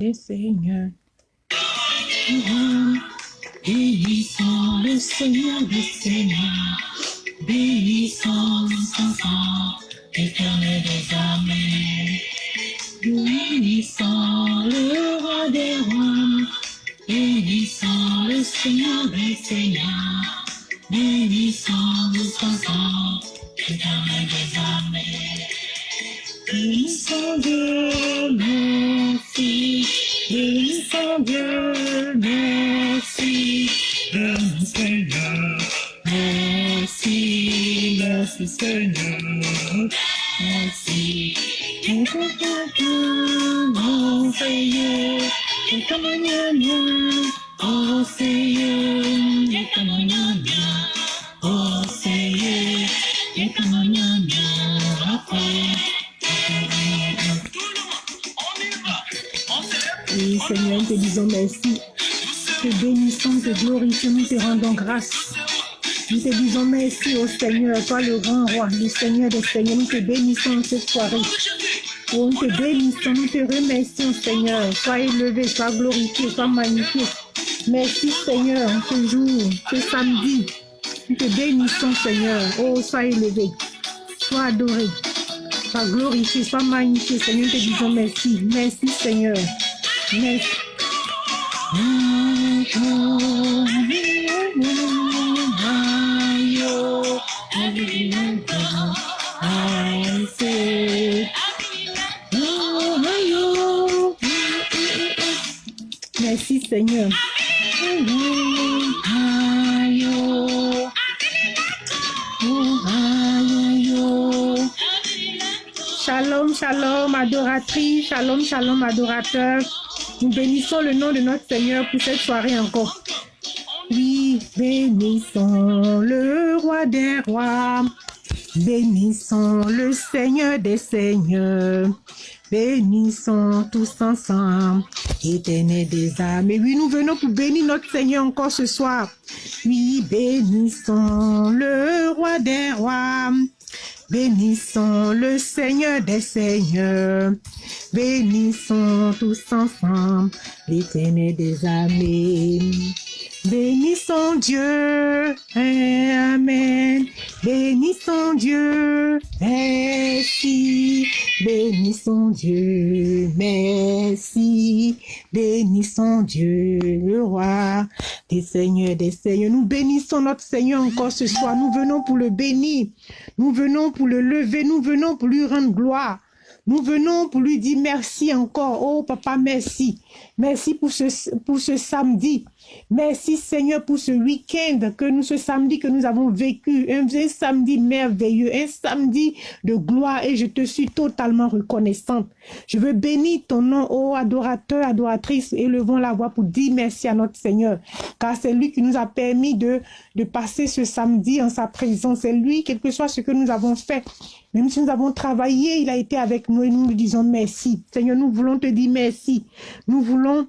des Seigneurs. Bénissons le Seigneur des Seigneurs. Bénissons son sang, éternel des âmes. Bénissons le roi des rois. Bénissons le Seigneur des Seigneurs. Bénissons son sang, éternel des âmes. Bénissons Dieu, merci. Bénissons Dieu, merci. Merci Seigneur. Merci, merci Seigneur. Merci. Et que Dieu, mon Seigneur, et que mañana, oh Seigneur, et que mañana, te disons merci. Te bénissons, te glorifions, nous te rendons grâce. Nous te disons merci au Seigneur, toi le grand roi, le Seigneur des Seigneurs. Nous te bénissons cette soirée. Oh, nous te bénissons, nous te remercions, Seigneur. Sois élevé, sois glorifié, sois magnifié. Merci, Seigneur, ce jour, ce samedi. Nous te bénissons, Seigneur. Oh, sois élevé, sois adoré, sois glorifié, sois magnifié, Seigneur. Nous te disons merci. Merci, Seigneur. Merci. Merci Seigneur. Shalom, shalom, adoratrice, shalom, shalom, adorateur. Nous bénissons le nom de notre Seigneur pour cette soirée encore. Oui, bénissons le roi des rois. Bénissons le Seigneur des seigneurs. Bénissons tous ensemble, éternel des âmes. Et oui, nous venons pour bénir notre Seigneur encore ce soir. Oui, bénissons le roi des rois. Bénissons le Seigneur des Seigneurs. Bénissons tous ensemble l'éternel des âmes. Bénissons Dieu, Amen. Bénissons Dieu, merci. Bénissons Dieu, merci. Bénissons Dieu, le roi des seigneurs, des seigneurs. Nous bénissons notre Seigneur encore ce soir. Nous venons pour le bénir. Nous venons pour le lever. Nous venons pour lui rendre gloire. Nous venons pour lui dire merci encore. Oh papa, merci. Merci pour ce, pour ce samedi. Merci Seigneur pour ce week-end que nous, ce samedi que nous avons vécu, un, samedi merveilleux, un samedi de gloire et je te suis totalement reconnaissante. Je veux bénir ton nom, ô adorateur, adoratrice, élevons la voix pour dire merci à notre Seigneur, car c'est lui qui nous a permis de, de passer ce samedi en sa présence. C'est lui, quel que soit ce que nous avons fait, même si nous avons travaillé, il a été avec nous et nous nous disons merci. Seigneur, nous voulons te dire merci. Nous voulons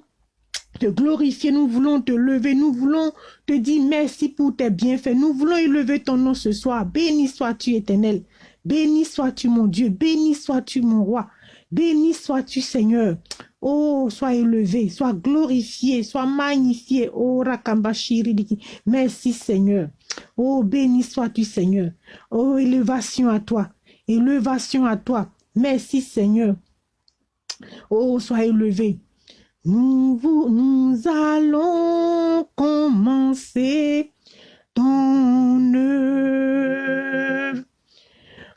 te glorifier, nous voulons te lever, nous voulons te dire merci pour tes bienfaits, nous voulons élever ton nom ce soir. Béni sois-tu éternel, béni sois-tu mon Dieu, béni sois-tu mon roi, béni sois-tu Seigneur. Oh, sois élevé, sois glorifié, sois magnifié. Oh, Rakambashiri, merci Seigneur. Oh, béni sois-tu Seigneur. Oh, élévation à toi, élévation à toi. Merci Seigneur. Oh, sois élevé. Nous, nous allons commencer ton œuvre.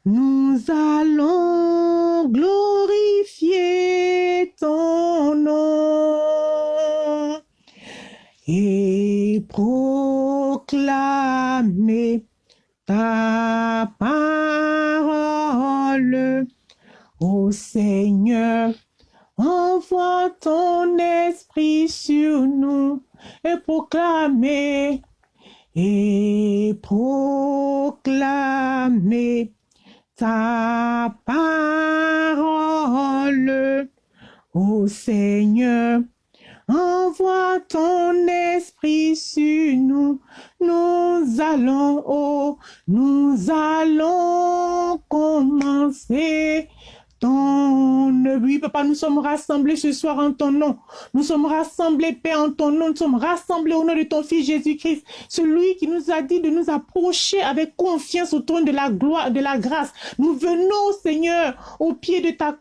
Nous allons glorifier ton nom et proclamer ta parole, ô Seigneur. Envoie ton esprit sur nous et proclamer, et proclamer ta parole, ô Seigneur. Envoie ton esprit sur nous, nous allons, nous allons commencer ton. Oui, papa, nous sommes rassemblés ce soir en ton nom. Nous sommes rassemblés, Père, en ton nom. Nous sommes rassemblés au nom de ton Fils Jésus-Christ, celui qui nous a dit de nous approcher avec confiance au trône de la gloire, de la grâce. Nous venons, Seigneur, au pied de ta,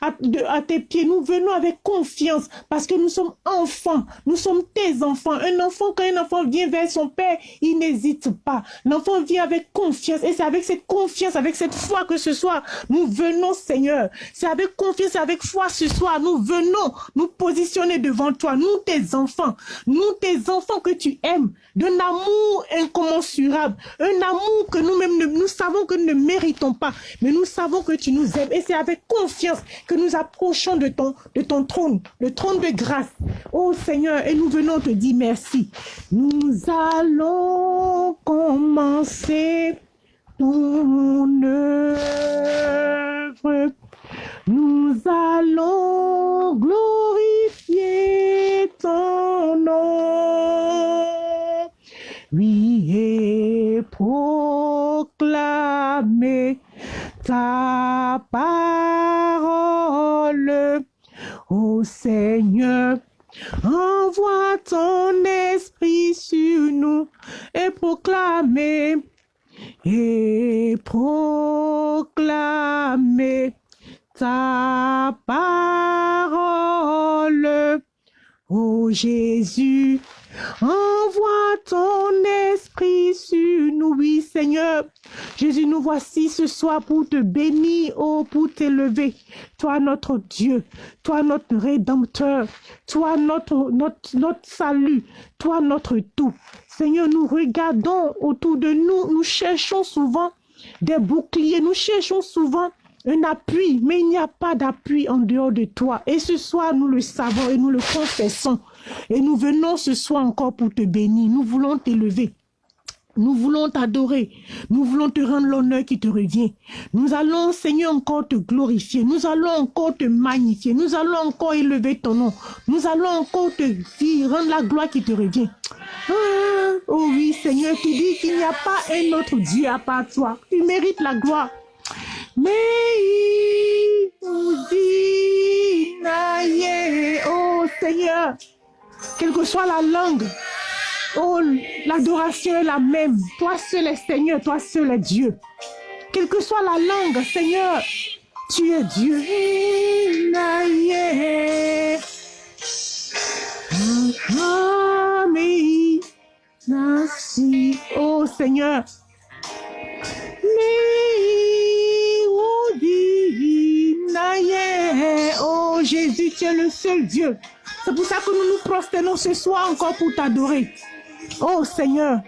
à, à tes pieds. Nous venons avec confiance parce que nous sommes enfants. Nous sommes tes enfants. Un enfant, quand un enfant vient vers son Père, il n'hésite pas. L'enfant vient avec confiance et c'est avec cette confiance, avec cette foi que ce soir, nous venons, Seigneur. C'est avec confiance, avec foi ce soir, nous venons nous positionner devant toi, nous tes enfants, nous tes enfants que tu aimes, d'un amour incommensurable, un amour que nous-mêmes, nous savons que nous ne méritons pas, mais nous savons que tu nous aimes. Et c'est avec confiance que nous approchons de ton, de ton trône, le trône de grâce. Oh Seigneur, et nous venons te dire merci. Nous allons commencer ton œuvre. Nous allons glorifier ton nom. Oui, et proclamer ta parole. Ô Seigneur, envoie ton esprit sur nous et proclamer et proclamer ta parole. Ô Jésus, envoie ton esprit sur nous, oui Seigneur. Jésus, nous voici ce soir pour te bénir, oh, pour t'élever. Toi, notre Dieu, toi, notre Rédempteur, toi, notre, salut, toi, notre tout. Seigneur, nous regardons autour de nous, nous cherchons souvent des boucliers, nous cherchons souvent un appui, mais il n'y a pas d'appui en dehors de toi. Et ce soir, nous le savons et nous le confessons. Et nous venons ce soir encore pour te bénir. Nous voulons t'élever. Nous voulons t'adorer. Nous voulons te rendre l'honneur qui te revient. Nous allons, Seigneur, encore te glorifier. Nous allons encore te magnifier. Nous allons encore élever ton nom. Nous allons encore te dire, rendre la gloire qui te revient. Ah, oh oui, Seigneur, tu dis qu'il n'y a pas un autre Dieu à part toi. Tu mérites la gloire. Mais oh Seigneur, quelle que soit la langue, oh, l'adoration est la même. Toi seul est Seigneur, toi seul est Dieu. Quelle que soit la langue, Seigneur, tu es Dieu. Oh Seigneur. Oh Jésus, tu es le seul Dieu. C'est pour ça que nous nous prosternons ce soir encore pour t'adorer. Oh Seigneur.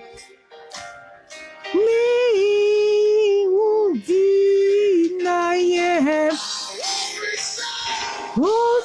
Oh,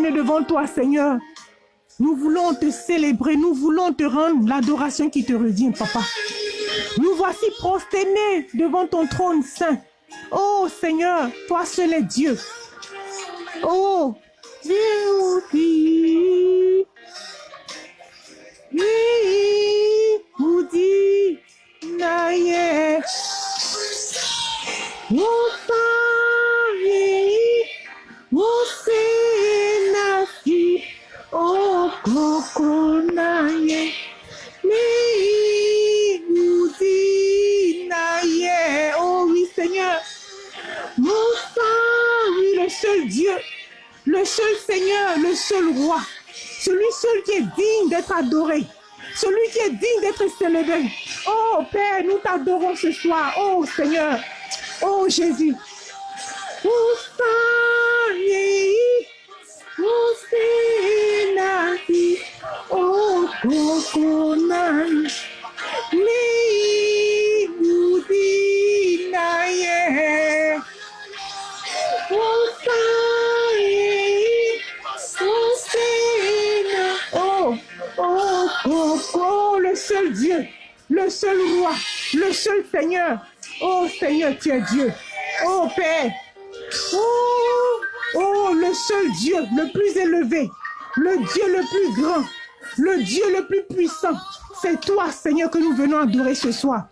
devant toi, Seigneur. Nous voulons te célébrer, nous voulons te rendre l'adoration qui te revient, Papa. Nous voici prosternés devant ton trône saint. Oh Seigneur, toi seul est Dieu. Oh, Dieu, Oh oh Jésus. Ce soir.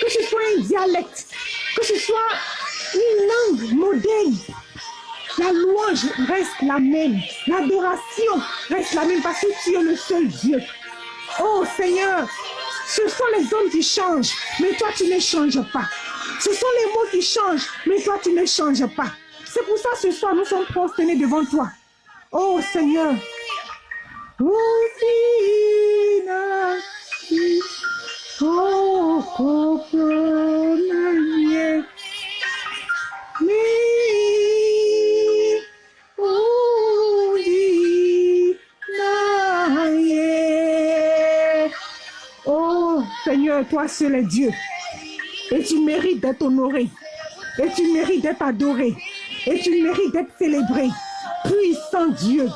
Que ce soit un dialecte, que ce soit une langue moderne, la louange reste la même, l'adoration reste la même parce que tu es le seul Dieu. Oh Seigneur, ce sont les hommes qui changent, mais toi tu ne changes pas. Ce sont les mots qui changent, mais toi tu ne changes pas. C'est pour ça ce soir nous sommes prosternés devant toi. Oh Seigneur, Oh Toi seul est Dieu. Et tu mérites d'être honoré. Et tu mérites d'être adoré. Et tu mérites d'être célébré. Puissant Dieu.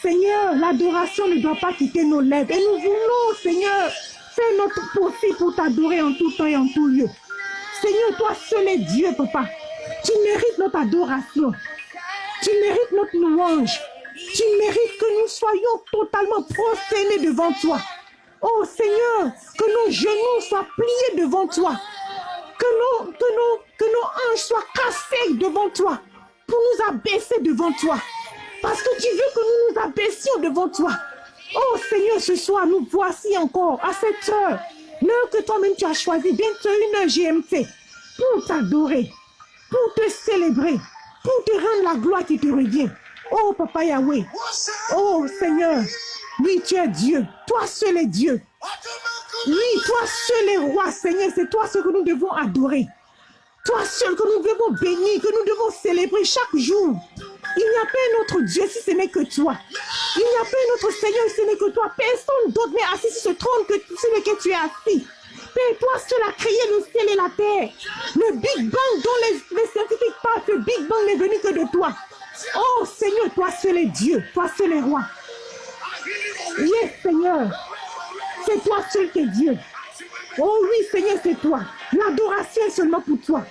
Seigneur, l'adoration ne doit pas quitter nos lèvres. Et nous voulons, Seigneur, faire notre possible pour t'adorer en tout temps et en tout lieu. Seigneur, toi seul est Dieu, papa. Tu mérites notre adoration. Tu mérites notre louange. Tu mérites que nous soyons totalement prosternés devant toi. Oh Seigneur, que nos genoux soient pliés devant toi. Que nos, que hanches soient cassées devant toi. Pour nous abaisser devant toi. Parce que tu veux que nous nous abaissions devant toi. Oh Seigneur, ce soir, nous voici encore à cette heure. L'heure que toi-même tu as choisi, bientôt une heure GMT, pour t'adorer, pour te célébrer, pour te rendre la gloire qui te revient. Oh Papa Yahweh, oh Seigneur, oui, tu es Dieu, toi seul est Dieu. Oui, toi seul est roi, Seigneur, c'est toi seul que nous devons adorer. Toi seul que nous devons bénir, que nous devons célébrer chaque jour. Il n'y a pas un autre Dieu si ce n'est que toi. Il n'y a pas un autre Seigneur si ce n'est que toi. Personne d'autre n'est assis sur ce trône que tu es assis. Père, toi seul as créé le ciel et la terre. Le Big Bang dont les, les scientifiques parlent, ce Big Bang n'est venu que de toi. Oh Seigneur, toi seul est Dieu, toi seul est roi. Yes, Seigneur. C'est toi seul qui es Dieu. Oh oui, Seigneur, c'est toi. L'adoration est seulement pour toi.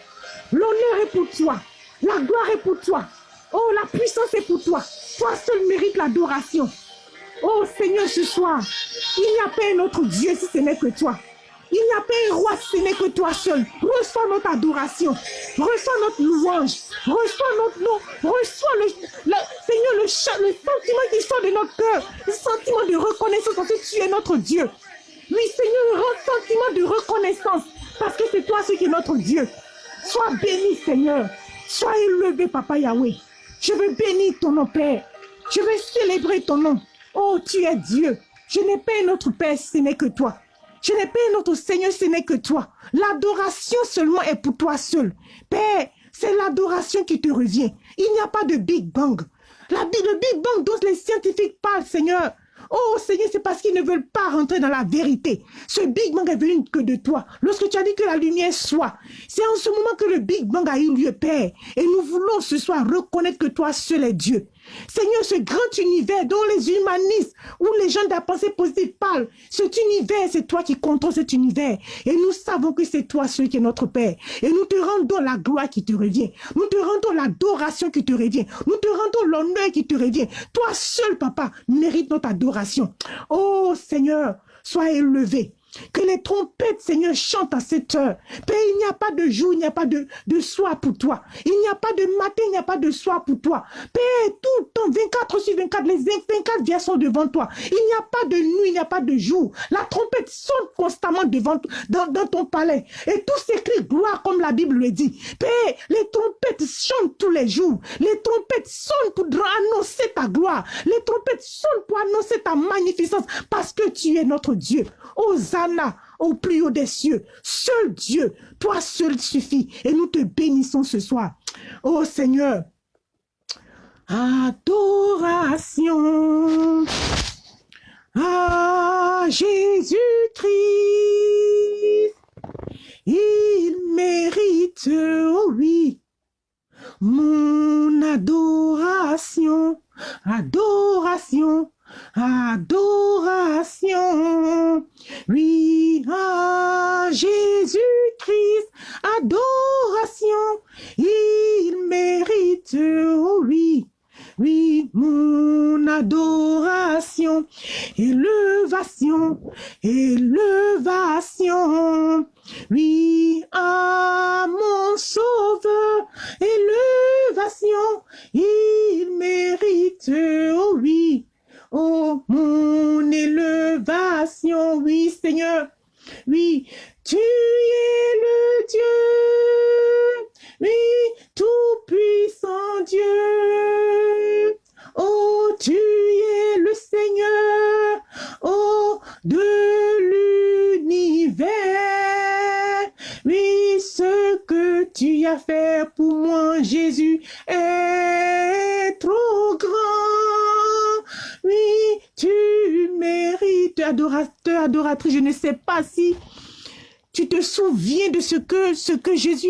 L'honneur est pour toi. La gloire est pour toi. Oh, la puissance est pour toi. Toi seul mérite l'adoration. Oh Seigneur, ce soir, il n'y a pas un autre Dieu si ce n'est que toi. Il n'y a pas un roi n'est que toi seul. Reçois notre adoration. Reçois notre louange. Reçois notre nom. Reçois le, Seigneur, le, le sentiment qui sort de notre cœur. Le sentiment de reconnaissance parce que tu es notre Dieu. Oui, Seigneur, un sentiment de reconnaissance parce que c'est toi ce qui est notre Dieu. Sois béni, Seigneur. Sois élevé, Papa Yahweh. Je veux bénir ton nom, Père. Je veux célébrer ton nom. Oh, tu es Dieu. Je n'ai pas un autre Père, ce n'est que toi. Je n'ai pas un autre Seigneur, ce n'est que toi. L'adoration seulement est pour toi seul. Père, c'est l'adoration qui te revient. Il n'y a pas de Big Bang. La, le Big Bang dont les scientifiques parlent, Seigneur, Oh Seigneur, c'est parce qu'ils ne veulent pas rentrer dans la vérité. Ce Big Bang est venu que de toi. Lorsque tu as dit que la lumière soit, c'est en ce moment que le Big Bang a eu lieu, Père. Et nous voulons ce soir reconnaître que toi seul es Dieu. Seigneur, ce grand univers dont les humanistes ou les gens de la pensée positive parlent, cet univers, c'est toi qui contrôles cet univers. Et nous savons que c'est toi celui qui est notre Père. Et nous te rendons la gloire qui te revient. Nous te rendons l'adoration qui te revient. Nous te rendons l'honneur qui te revient. Toi seul, papa, mérite notre adoration. Oh Seigneur, sois élevé. Que les trompettes, Seigneur, chantent à cette heure. Père, il n'y a pas de jour, il n'y a pas de, de soir pour toi. Il n'y a pas de matin, il n'y a pas de soir pour toi. Père, tout le temps, 24 sur 24, les 24 vies sont devant toi. Il n'y a pas de nuit, il n'y a pas de jour. La trompette sonne constamment devant dans, dans ton palais. Et tout s'écrit gloire comme la Bible le dit. Père, les trompettes chantent tous les jours. Les trompettes sonnent pour annoncer ta gloire. Les trompettes sonnent pour annoncer ta magnificence parce que tu es notre Dieu. Au plus haut des cieux. Seul Dieu, toi seul suffit. Et nous te bénissons ce soir. Oh Seigneur, adoration à Jésus-Christ.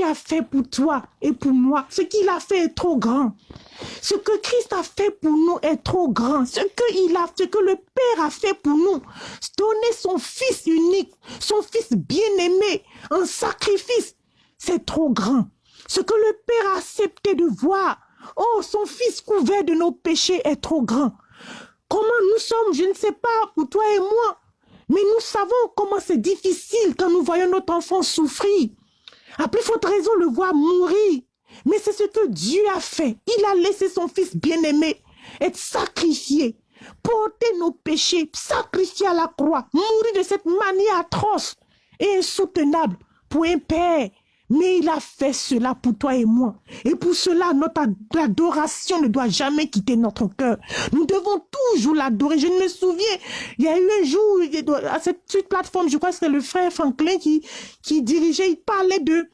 A fait pour toi et pour moi. Ce qu'il a fait est trop grand. Ce que Christ a fait pour nous est trop grand. Ce que, il a, ce que le Père a fait pour nous, donner son Fils unique, son Fils bien-aimé, en sacrifice, c'est trop grand. Ce que le Père a accepté de voir, oh, son Fils couvert de nos péchés est trop grand. Comment nous sommes, je ne sais pas, pour toi et moi, mais nous savons comment c'est difficile quand nous voyons notre enfant souffrir. À plus forte raison, le voir mourir. Mais c'est ce que Dieu a fait. Il a laissé son fils bien-aimé être sacrifié, porter nos péchés, sacrifier à la croix, mourir de cette manière atroce et insoutenable pour un père mais il a fait cela pour toi et moi. Et pour cela, notre adoration ne doit jamais quitter notre cœur. Nous devons toujours l'adorer. Je me souviens, il y a eu un jour, à cette, plateforme, je crois que c'était le frère Franklin qui, dirigeait, il parlait de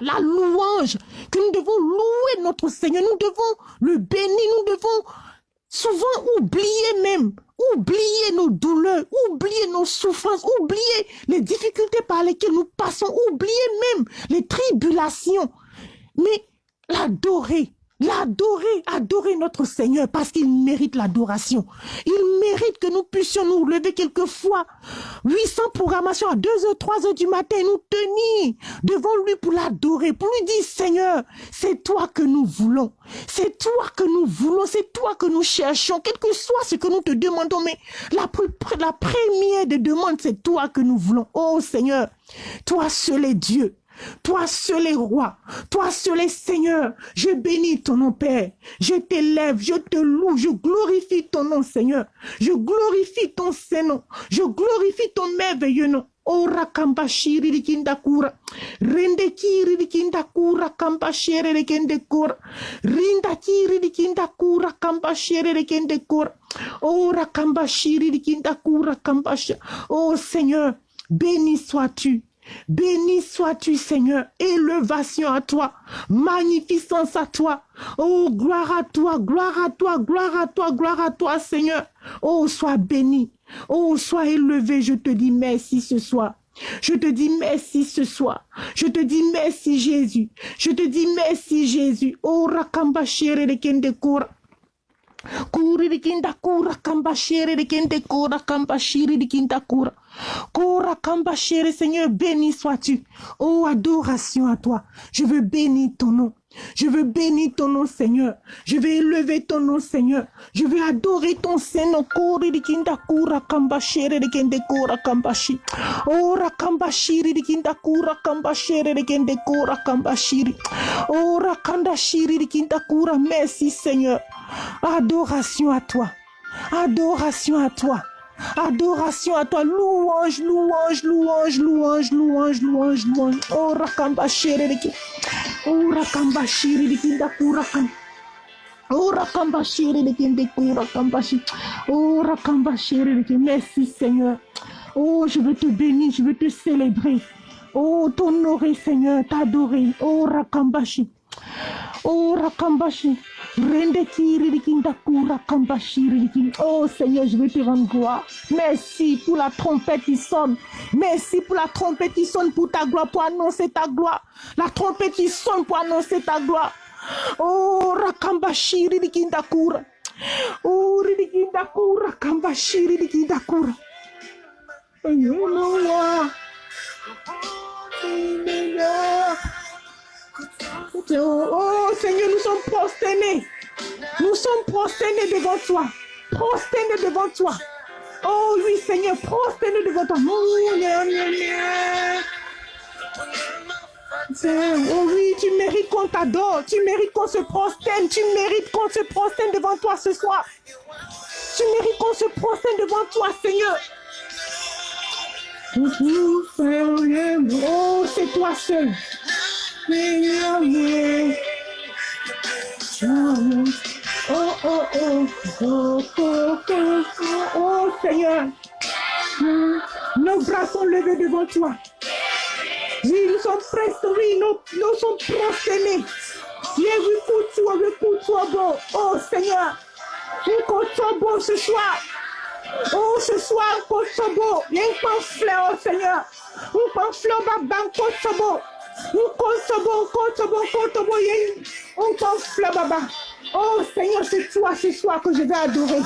la louange, que nous devons louer notre Seigneur, nous devons le bénir, nous devons souvent oublier même oublier nos douleurs, oublier nos souffrances, oublier les difficultés par lesquelles nous passons, oublier même les tribulations, mais l'adorer, l'adorer, adorer notre Seigneur parce qu'il mérite l'adoration. Il mérite que nous puissions nous lever quelquefois 800 programmations à 2 h 3 h du matin nous tenir devant lui pour l'adorer, pour lui dire Seigneur, c'est toi que nous voulons. C'est toi que nous voulons, c'est toi que nous cherchons, quel que soit ce que nous te demandons. Mais la, la première des demandes, c'est toi que nous voulons. Oh Seigneur, toi seul est Dieu. Toi seul est roi, toi seul est Seigneur. Je bénis ton nom, Père. Je t'élève, je te loue, je glorifie ton nom, Seigneur. Je glorifie ton Saint-Nom. Je glorifie ton merveilleux nom. Ora kamba shiri rikinda kura. Rende kiri rikinda kura kamba shere rikende kura. Rinda kiri rikinda kura kamba shere rikende kura. Ora kura kamba Oh Seigneur, béni sois-tu. Béni sois-tu, Seigneur. Élevation à toi. Magnificence à toi. Oh, gloire à toi, gloire à toi, gloire à toi, gloire à toi, Seigneur. Oh, sois béni. Oh, sois élevé. Je te dis merci ce soir. Je te dis merci ce soir. Je te dis merci Jésus. Je te dis merci Jésus. Oh, rakamba de kende kura. Kura kamba kende kura kamba shiri de kinda kura. Kora kamba Seigneur, béni sois-tu. Oh, adoration à toi. Je veux bénir ton nom. Je veux bénir ton nom, Seigneur. Je vais élever ton nom, Seigneur. Je vais adorer ton Seigneur. kura kambashere de kende kura kambashi. Ora kambashiri de kinda kura kambashere de kende kura kambashiri. Ora kandashiri de kinda kura. Merci, Seigneur. Adoration à toi. Adoration à toi. Adoration à toi. Louange, louange, louange, louange, louange, louange, louange. Oh, rakambashiri de kinda. Oh, kinda kura kambashiri. Oh, Rakambashiri de Kindeku, Rakambashi. Oh, Rakambashiri de Merci, Seigneur. Oh, je veux te bénir, je veux te célébrer. Oh, t'honorer, Seigneur, t'adorer. Oh, Rakambashi. Oh, Rakambashi. Oh, Seigneur, je veux te rendre gloire. Merci pour la trompette qui sonne. Merci pour la trompette qui sonne pour ta gloire, pour annoncer ta gloire. La trompette qui sonne pour annoncer ta gloire. Oh, rakambashiri dikindakura. Oh, ridikindakura, rakambashiri dikindakura. Noah. Oh Seigneur, nous sommes prosternés. Nous sommes prosternés devant toi. Prosternés devant toi. Oh oui, Seigneur, prosternés devant toi. Oh oui, tu mérites qu'on t'adore, tu mérites qu'on se prosterne, tu mérites qu'on se prosterne devant toi ce soir. Tu mérites qu'on se prosterne devant toi, Seigneur. Oh, c'est toi seul. Oh, oh, oh, oh, oh, oh, oh, Seigneur. Nos bras sont levés devant toi. Oui, nous sommes oui, nous, nous sommes prosternés. bon. Oh Seigneur, bon ce soir. Oh, ce soir, a un pamphlet, oh Seigneur. Un pamphlet. Un Kosobo, Oh Seigneur, c'est toi ce soir que je vais adorer.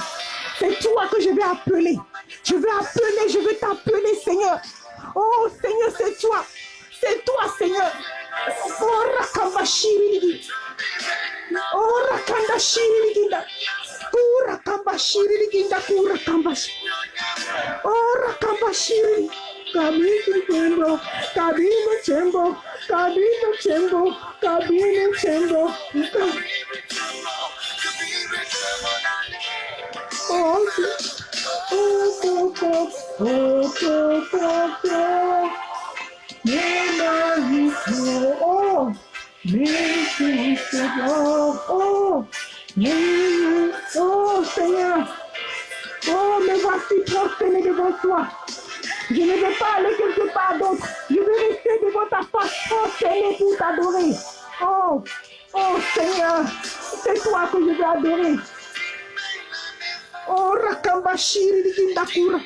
C'est toi que je vais appeler. Je vais appeler, je vais t'appeler, Seigneur. Oh Seigneur, c'est toi. C'est toi, Seigneur. Oh, Rakambashiri. Oh. Oh, Rakambashiri. Oh, Rakambashiri. Oh, Rakambashiri. Cabino chembo, cabino chembo, cabino chembo, cabino chembo. Oh, oh, oh, oh, oh, oh, oh, oh. Oh, oh, oh, Seigneur. Oh, me voici prosterné devant toi. Je ne veux pas aller quelque part d'autre. Je veux rester devant ta face prosterné pour t'adorer. Oh, oh Seigneur, c'est toi que je veux adorer. Oh, Rakambashiri di Kindakura.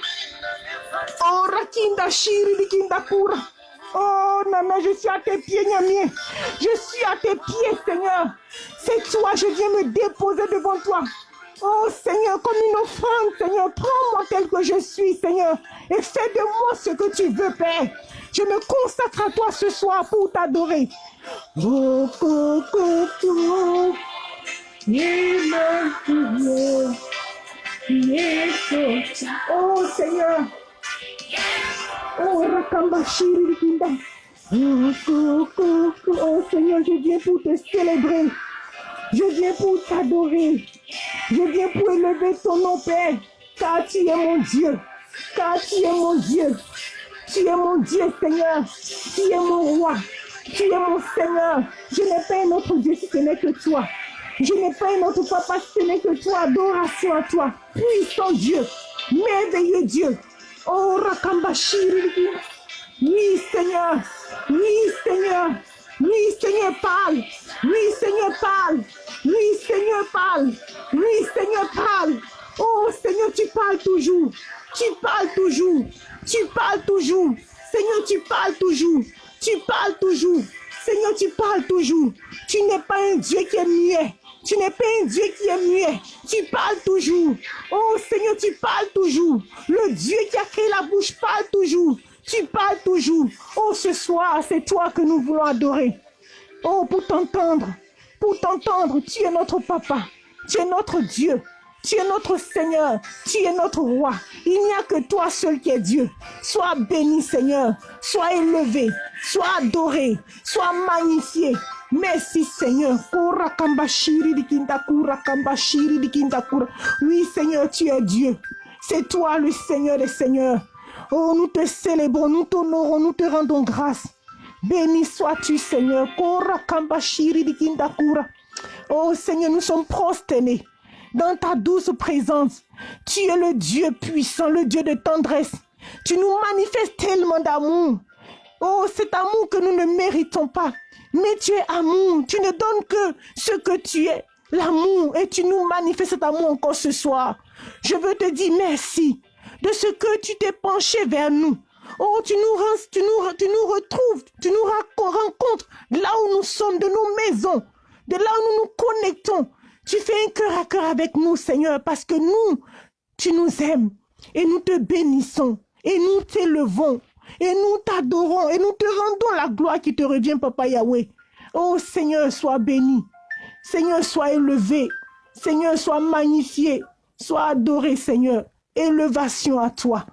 Oh, Rakindashiri di Kindakura. Oh, Nana, je suis à tes pieds, Nyamie. Je suis à tes pieds, Seigneur. C'est toi, je viens me déposer devant toi. Oh Seigneur, comme une offrande, Seigneur, prends-moi tel que je suis, Seigneur, et fais de moi ce que tu veux, Père. Je me consacre à toi ce soir pour t'adorer. Oh, oh, oh, oh. oh Seigneur, Oh, Oh Seigneur, je viens pour te célébrer. Je viens pour t'adorer. Je viens pour élever ton nom, Père. Car tu es mon Dieu. Car tu es mon Dieu. Tu es mon Dieu, Seigneur. Tu es mon roi. Tu es mon Seigneur. Je n'ai pas un autre Dieu si ce n'est que toi. Je n'ai pas un autre papa si ce n'est que toi. Adoration à toi. Puissant Dieu. Merveilleux Dieu. Oh, Rakambashiri. Oui, Seigneur. Oui, Seigneur. Oui, Seigneur, parle. Oui, Seigneur, parle. Oui, Seigneur, parle. Oui, Seigneur, parle. Oh, Seigneur, tu parles toujours. Tu parles toujours. Tu parles toujours. Seigneur, tu parles toujours. Tu parles toujours. Seigneur, tu parles toujours. Tu n'es pas un Dieu qui est muet. Tu n'es pas un Dieu qui est muet. Tu parles toujours. Oh Seigneur, tu parles toujours. Le Dieu qui a créé la bouche parle toujours. Tu parles toujours. Oh, ce soir, c'est toi que nous voulons adorer. Oh, pour t'entendre. Pour t'entendre. Tu es notre papa. Tu es notre Dieu. Tu es notre Seigneur, tu es notre roi. Il n'y a que toi seul qui es Dieu. Sois béni Seigneur, sois élevé, sois adoré, sois magnifié. Merci Seigneur. Oui Seigneur, tu es Dieu. C'est toi le Seigneur des Seigneurs. Oh, nous te célébrons, nous t'honorons, nous te rendons grâce. Béni sois-tu Seigneur. Oh Seigneur, nous sommes prosternés dans ta douce présence. Tu es le Dieu puissant, le Dieu de tendresse. Tu nous manifestes tellement d'amour. Oh, cet amour que nous ne méritons pas. Mais tu es amour. Tu ne donnes que ce que tu es, l'amour. Et tu nous manifestes cet amour encore ce soir. Je veux te dire merci de ce que tu t'es penché vers nous. Oh, tu nous, tu tu nous retrouves, tu nous rencontres là où nous sommes, de nos maisons, de là où nous nous connectons. Tu fais un cœur à cœur avec nous, Seigneur, parce que nous, tu nous aimes et nous te bénissons et nous t'élevons et nous t'adorons et nous te rendons la gloire qui te revient, Papa Yahweh. Oh Seigneur, sois béni. Seigneur, sois élevé. Seigneur, sois magnifié. Sois adoré, Seigneur. Élevation à toi.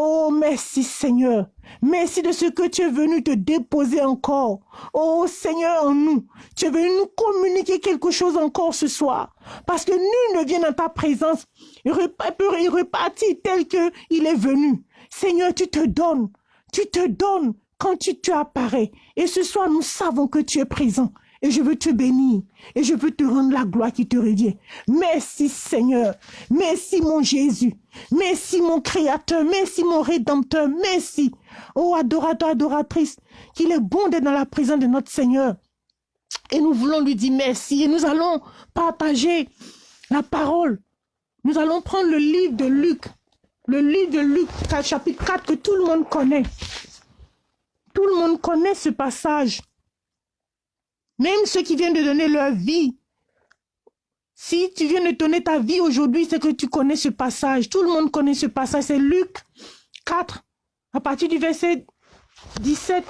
Oh, merci Seigneur. Merci de ce que tu es venu te déposer encore. Oh Seigneur, en nous. Tu es venu nous communiquer quelque chose encore ce soir. Parce que nul ne vient dans ta présence. Il repartir tel qu'il est venu. Seigneur, tu te donnes. Tu te donnes quand tu, tu apparais. Et ce soir, nous savons que tu es présent. Et je veux te bénir. Et je veux te rendre la gloire qui te revient. Merci Seigneur. Merci mon Jésus. Merci mon Créateur. Merci mon Rédempteur. Merci. Oh adorateur, adoratrice. Qu'il est bon d'être dans la présence de notre Seigneur. Et nous voulons lui dire merci. Et nous allons partager la parole. Nous allons prendre le livre de Luc. Le livre de Luc, chapitre 4, que tout le monde connaît. Tout le monde connaît ce passage. Même ceux qui viennent de donner leur vie. Si tu viens de donner ta vie aujourd'hui, c'est que tu connais ce passage. Tout le monde connaît ce passage. C'est Luc 4, à partir du verset 17.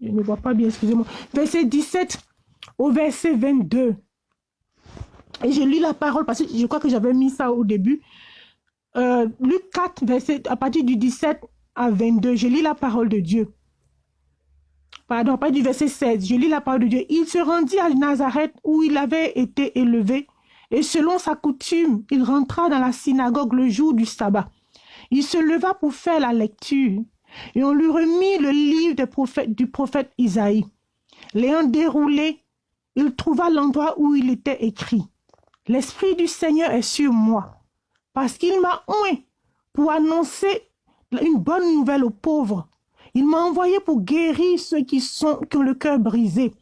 Je ne vois pas bien, excusez-moi. Verset 17 au verset 22. Et je lis la parole parce que je crois que j'avais mis ça au début. Euh, Luc 4, verset, à partir du 17 à 22. Je lis la parole de Dieu pardon, pas du verset 16, je lis la parole de Dieu. Il se rendit à Nazareth où il avait été élevé, et selon sa coutume, il rentra dans la synagogue le jour du sabbat. Il se leva pour faire la lecture, et on lui remit le livre du prophète Isaïe. L'ayant déroulé, il trouva l'endroit où il était écrit. L'Esprit du Seigneur est sur moi, parce qu'il m'a oint pour annoncer une bonne nouvelle aux pauvres. Il m'a envoyé pour guérir ceux qui, ont le cœur brisé,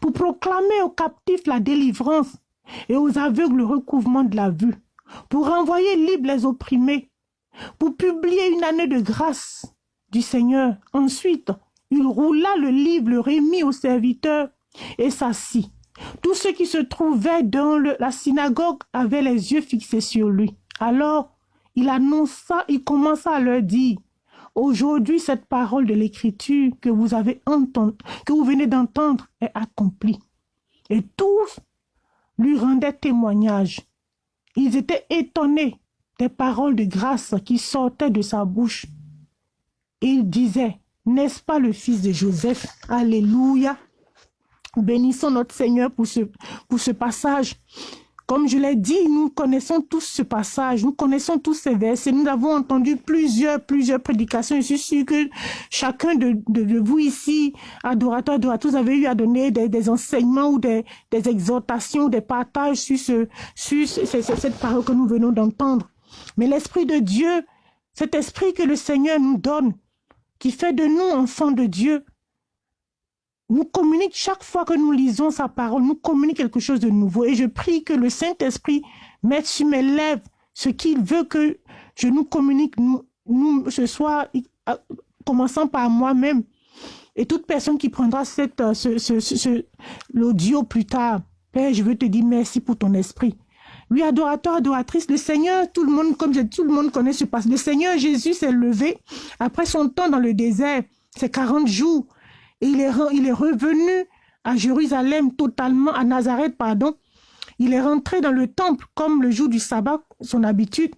pour proclamer aux captifs la délivrance et aux aveugles le recouvrement de la vue, pour renvoyer libres les opprimés, pour publier une année de grâce du Seigneur. Ensuite, il roula le livre, le remit aux serviteurs et s'assit. Tous ceux qui se trouvaient dans la synagogue avaient les yeux fixés sur lui. Alors, il annonça, il commença à leur dire, Aujourd'hui, cette parole de l'écriture que vous avez entendu, que vous venez d'entendre est accomplie. Et tous lui rendaient témoignage. Ils étaient étonnés des paroles de grâce qui sortaient de sa bouche. Ils disaient, n'est-ce pas le fils de Joseph? Alléluia. Bénissons notre Seigneur pour ce passage. Comme je l'ai dit, nous connaissons tous ce passage, nous connaissons tous ces versets, nous avons entendu plusieurs, plusieurs prédications. Je suis sûr que chacun de, vous ici, adorateurs, adorateurs, avez eu à donner des, des enseignements ou des, des, exhortations, des partages sur, ce, sur cette parole que nous venons d'entendre. Mais l'Esprit de Dieu, cet Esprit que le Seigneur nous donne, qui fait de nous enfants de Dieu, nous communique chaque fois que nous lisons sa parole, nous communique quelque chose de nouveau. Et je prie que le Saint-Esprit mette sur mes lèvres ce qu'il veut que je nous communique, nous, nous ce soir, commençant par moi-même. Et toute personne qui prendra euh, ce, ce, l'audio plus tard, Père, je veux te dire merci pour ton esprit. Oui, adorateur, adoratrice, le Seigneur, tout le monde, comme je, tout le monde connaît ce passage. Le Seigneur Jésus s'est levé après son temps dans le désert, c'est 40 jours il est, il est revenu à Jérusalem, totalement, à Nazareth, pardon. Il est rentré dans le temple comme le jour du sabbat, son habitude.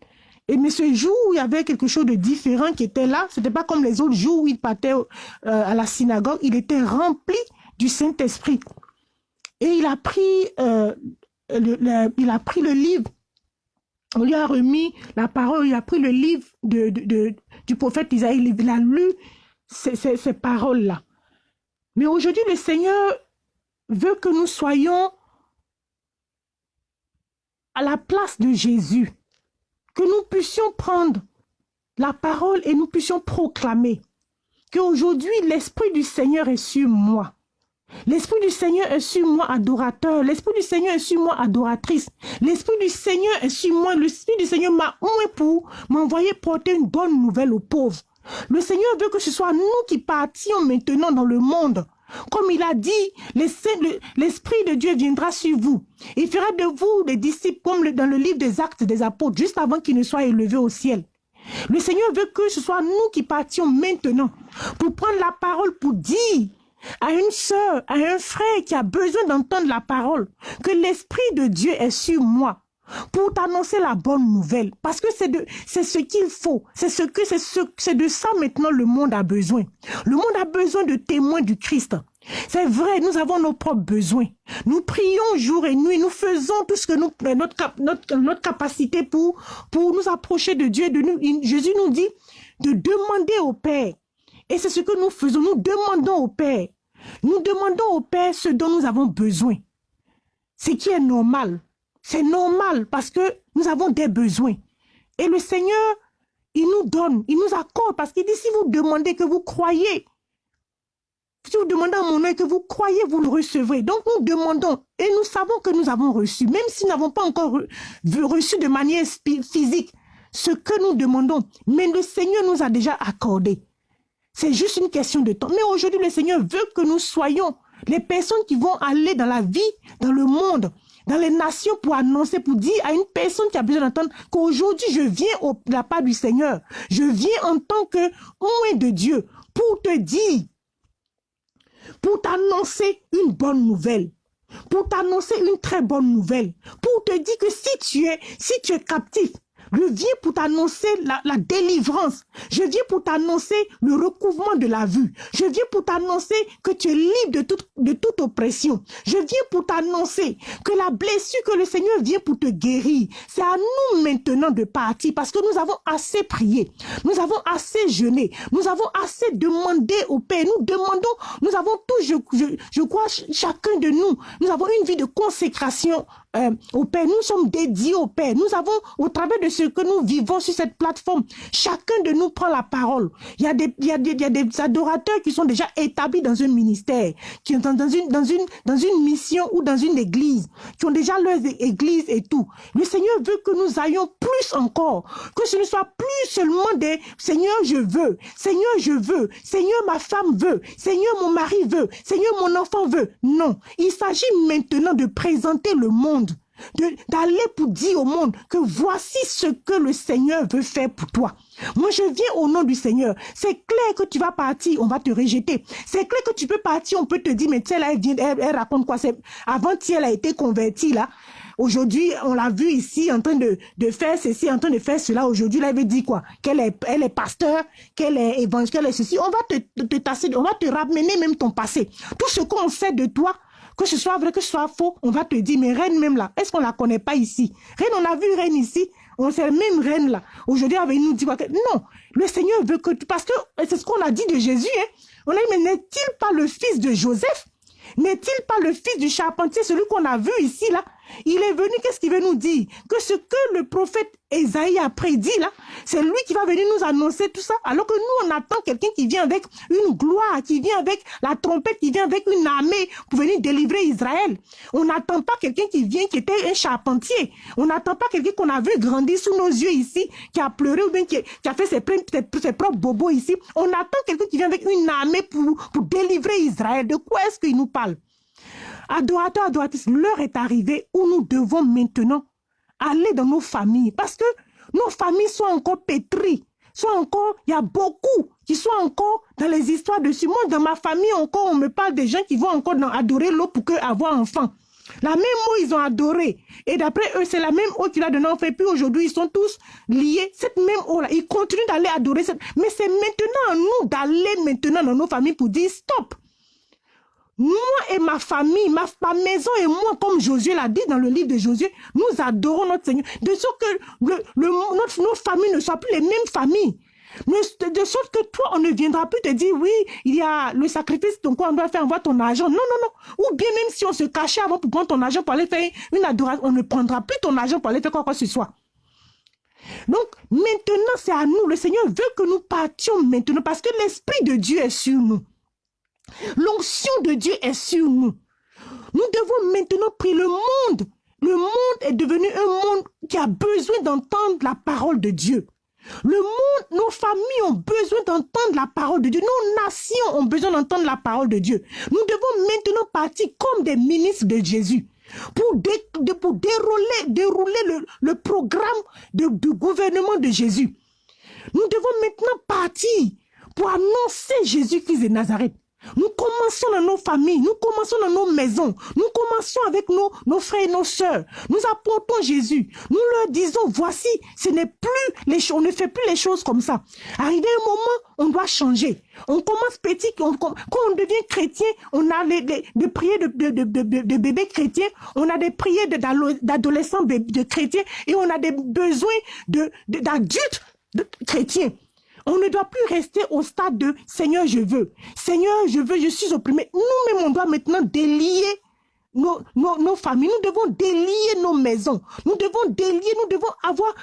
Et mais ce jour, il y avait quelque chose de différent qui était là. Ce n'était pas comme les autres jours où il partait euh, à la synagogue. Il était rempli du Saint-Esprit. Et il a pris, euh, le, il a pris le livre. On lui a remis la parole. Il a pris le livre du prophète Isaïe. Il a lu ces paroles-là. Mais aujourd'hui, le Seigneur veut que nous soyons à la place de Jésus que nous puissions prendre la parole et nous puissions proclamer qu'aujourd'hui l'Esprit du Seigneur est sur moi. L'Esprit du Seigneur est sur moi, adorateur. L'Esprit du Seigneur est sur moi, adoratrice. L'Esprit du Seigneur est sur moi. L'Esprit du Seigneur m'a oué pour m'envoyer porter une bonne nouvelle aux pauvres. Le Seigneur veut que ce soit nous qui partions maintenant dans le monde comme il a dit, l'Esprit de Dieu viendra sur vous. Il fera de vous des disciples comme dans le livre des actes des apôtres, juste avant qu'il ne soit élevé au ciel. Le Seigneur veut que ce soit nous qui partions maintenant pour prendre la parole, pour dire à une sœur, à un frère qui a besoin d'entendre la parole, que l'Esprit de Dieu est sur moi pour t'annoncer la bonne nouvelle. Parce que c'est ce qu'il faut. C'est ce que, c'est ce, c'est de ça maintenant le monde a besoin. Le monde a besoin de témoins du Christ. C'est vrai, nous avons nos propres besoins. Nous prions jour et nuit, nous faisons tout ce que nous, notre, notre, notre capacité pour, pour nous approcher de Dieu. De nous, Jésus nous dit de demander au Père. Et c'est ce que nous faisons. Nous demandons au Père. Nous demandons au Père ce dont nous avons besoin. Ce qui est normal. C'est normal parce que nous avons des besoins. Et le Seigneur, il nous donne, il nous accorde parce qu'il dit si vous demandez que vous croyez, si vous demandez à mon nom que vous croyez, vous le recevrez. Donc nous demandons et nous savons que nous avons reçu, même si nous n'avons pas encore reçu de manière physique ce que nous demandons. Mais le Seigneur nous a déjà accordé. C'est juste une question de temps. Mais aujourd'hui, le Seigneur veut que nous soyons les personnes qui vont aller dans la vie, dans le monde, dans les nations pour annoncer, pour dire à une personne qui a besoin d'entendre qu'aujourd'hui je viens au, de la part du Seigneur. Je viens en tant que moins de Dieu pour te dire, pour t'annoncer une bonne nouvelle pour t'annoncer une très bonne nouvelle, pour te dire que si tu es, si tu es captif, je viens pour t'annoncer la, délivrance. Je viens pour t'annoncer le recouvrement de la vue. Je viens pour t'annoncer que tu es libre de toute, de toute oppression. Je viens pour t'annoncer que la blessure que le Seigneur vient pour te guérir, c'est à nous maintenant de partir parce que nous avons assez prié. Nous avons assez jeûné. Nous avons assez demandé au Père. Nous demandons, nous avons tous, je, crois, chacun de nous, nous avons une vie de consécration euh, au Père. Nous sommes dédiés au Père. Nous avons, au travers de ce que nous vivons sur cette plateforme, chacun de nous prend la parole. Il y a des, il y a des, il y a des adorateurs qui sont déjà établis dans un ministère, qui sont dans une, dans une, dans une mission ou dans une église, qui ont déjà leur église et tout. Le Seigneur veut que nous ayons plus encore, que ce ne soit plus seulement des Seigneur, je veux, Seigneur, je veux, Seigneur, ma femme veut, Seigneur, mon mari veut, Seigneur, mon enfant veut. Non, il s'agit maintenant de présenter le monde d'aller pour dire au monde que voici ce que le Seigneur veut faire pour toi. Moi, je viens au nom du Seigneur. C'est clair que tu vas partir, on va te rejeter. C'est clair que tu peux partir, on peut te dire, mais elle, vient, elle, raconte quoi? Avant, elle a été convertie, là. Aujourd'hui, on l'a vu ici en train de, de faire ceci, en train de faire cela. Aujourd'hui, elle veut dire quoi? Qu'elle est, elle est pasteur, qu'elle est évangile, qu'elle est ceci. On va te, te tasser, on va te ramener même ton passé. Tout ce qu'on sait de toi, que ce soit vrai, que ce soit faux, on va te dire, mais reine même là, est-ce qu'on la connaît pas ici? Reine, on a vu reine ici, on sait même reine là. Aujourd'hui, va nous dire quoi Non, le Seigneur veut que. Parce que c'est ce qu'on a dit de Jésus, hein. On a dit, mais n'est-il pas le fils de Joseph? N'est-il pas le fils du charpentier, celui qu'on a vu ici, là? Il est venu, qu'est-ce qu'il veut nous dire? Que ce que le prophète Esaïe a prédit, là, c'est lui qui va venir nous annoncer tout ça. Alors que nous, on attend quelqu'un qui vient avec une gloire, qui vient avec la trompette, qui vient avec une armée pour venir délivrer Israël. On n'attend pas quelqu'un qui vient, qui était un charpentier. On n'attend pas quelqu'un qu'on a vu grandir sous nos yeux ici, qui a pleuré ou bien qui, a fait ses, ses, propres bobos ici. On attend quelqu'un qui vient avec une armée pour, pour délivrer Israël. De quoi est-ce qu'il nous parle? Adorateur, adoratrice, l'heure est arrivée où nous devons maintenant aller dans nos familles parce que nos familles sont encore pétries soit encore, il y a beaucoup qui sont encore dans les histoires de monde. Dans ma famille encore, on me parle des gens qui vont encore adorer l'eau pour que avoir enfant. La même eau, ils ont adoré. Et d'après eux, c'est la même eau qui a donné en fait. Puis aujourd'hui, ils sont tous liés. Cette même eau-là, ils continuent d'aller adorer. Cette... Mais c'est maintenant à nous d'aller maintenant dans nos familles pour dire stop. Moi et ma famille, ma, maison et moi, comme Josué l'a dit dans le livre de Josué, nous adorons notre Seigneur. De sorte que nos familles ne soient plus les mêmes familles. De sorte que toi, on ne viendra plus te dire, oui, il y a le sacrifice, donc on doit faire, envoie ton argent. Non, non, non. Ou bien même si on se cachait avant pour prendre ton argent pour aller faire une adoration, on ne prendra plus ton argent pour aller faire quoi que ce soit. Donc, maintenant, c'est à nous. Le Seigneur veut que nous partions maintenant parce que l'Esprit de Dieu est sur nous. L'onction de Dieu est sur nous. Nous devons maintenant prier le monde. Le monde est devenu un monde qui a besoin d'entendre la parole de Dieu. Le monde, nos familles ont besoin d'entendre la parole de Dieu. Nos nations ont besoin d'entendre la parole de Dieu. Nous devons maintenant partir comme des ministres de Jésus pour, dérouler, dérouler le, programme du gouvernement de Jésus. Nous devons maintenant partir pour annoncer Jésus-Christ de Nazareth. Nous commençons dans nos familles, nous commençons dans nos maisons, nous commençons avec nos, nos frères et nos sœurs. Nous apportons Jésus. Nous leur disons, voici, ce n'est plus les choses, on ne fait plus les choses comme ça. Arrivé un moment, on doit changer. On commence petit, quand on devient chrétien, on a des prières de, de, de, de, bébés chrétiens, on a des prières d'adolescents de, chrétiens et on a des besoins d'adultes chrétiens. On ne doit plus rester au stade de Seigneur, je veux. Seigneur, je veux, je suis opprimé. Nous-mêmes, on doit maintenant délier nos, familles. Nous devons délier nos maisons. Nous devons délier, nous devons avoir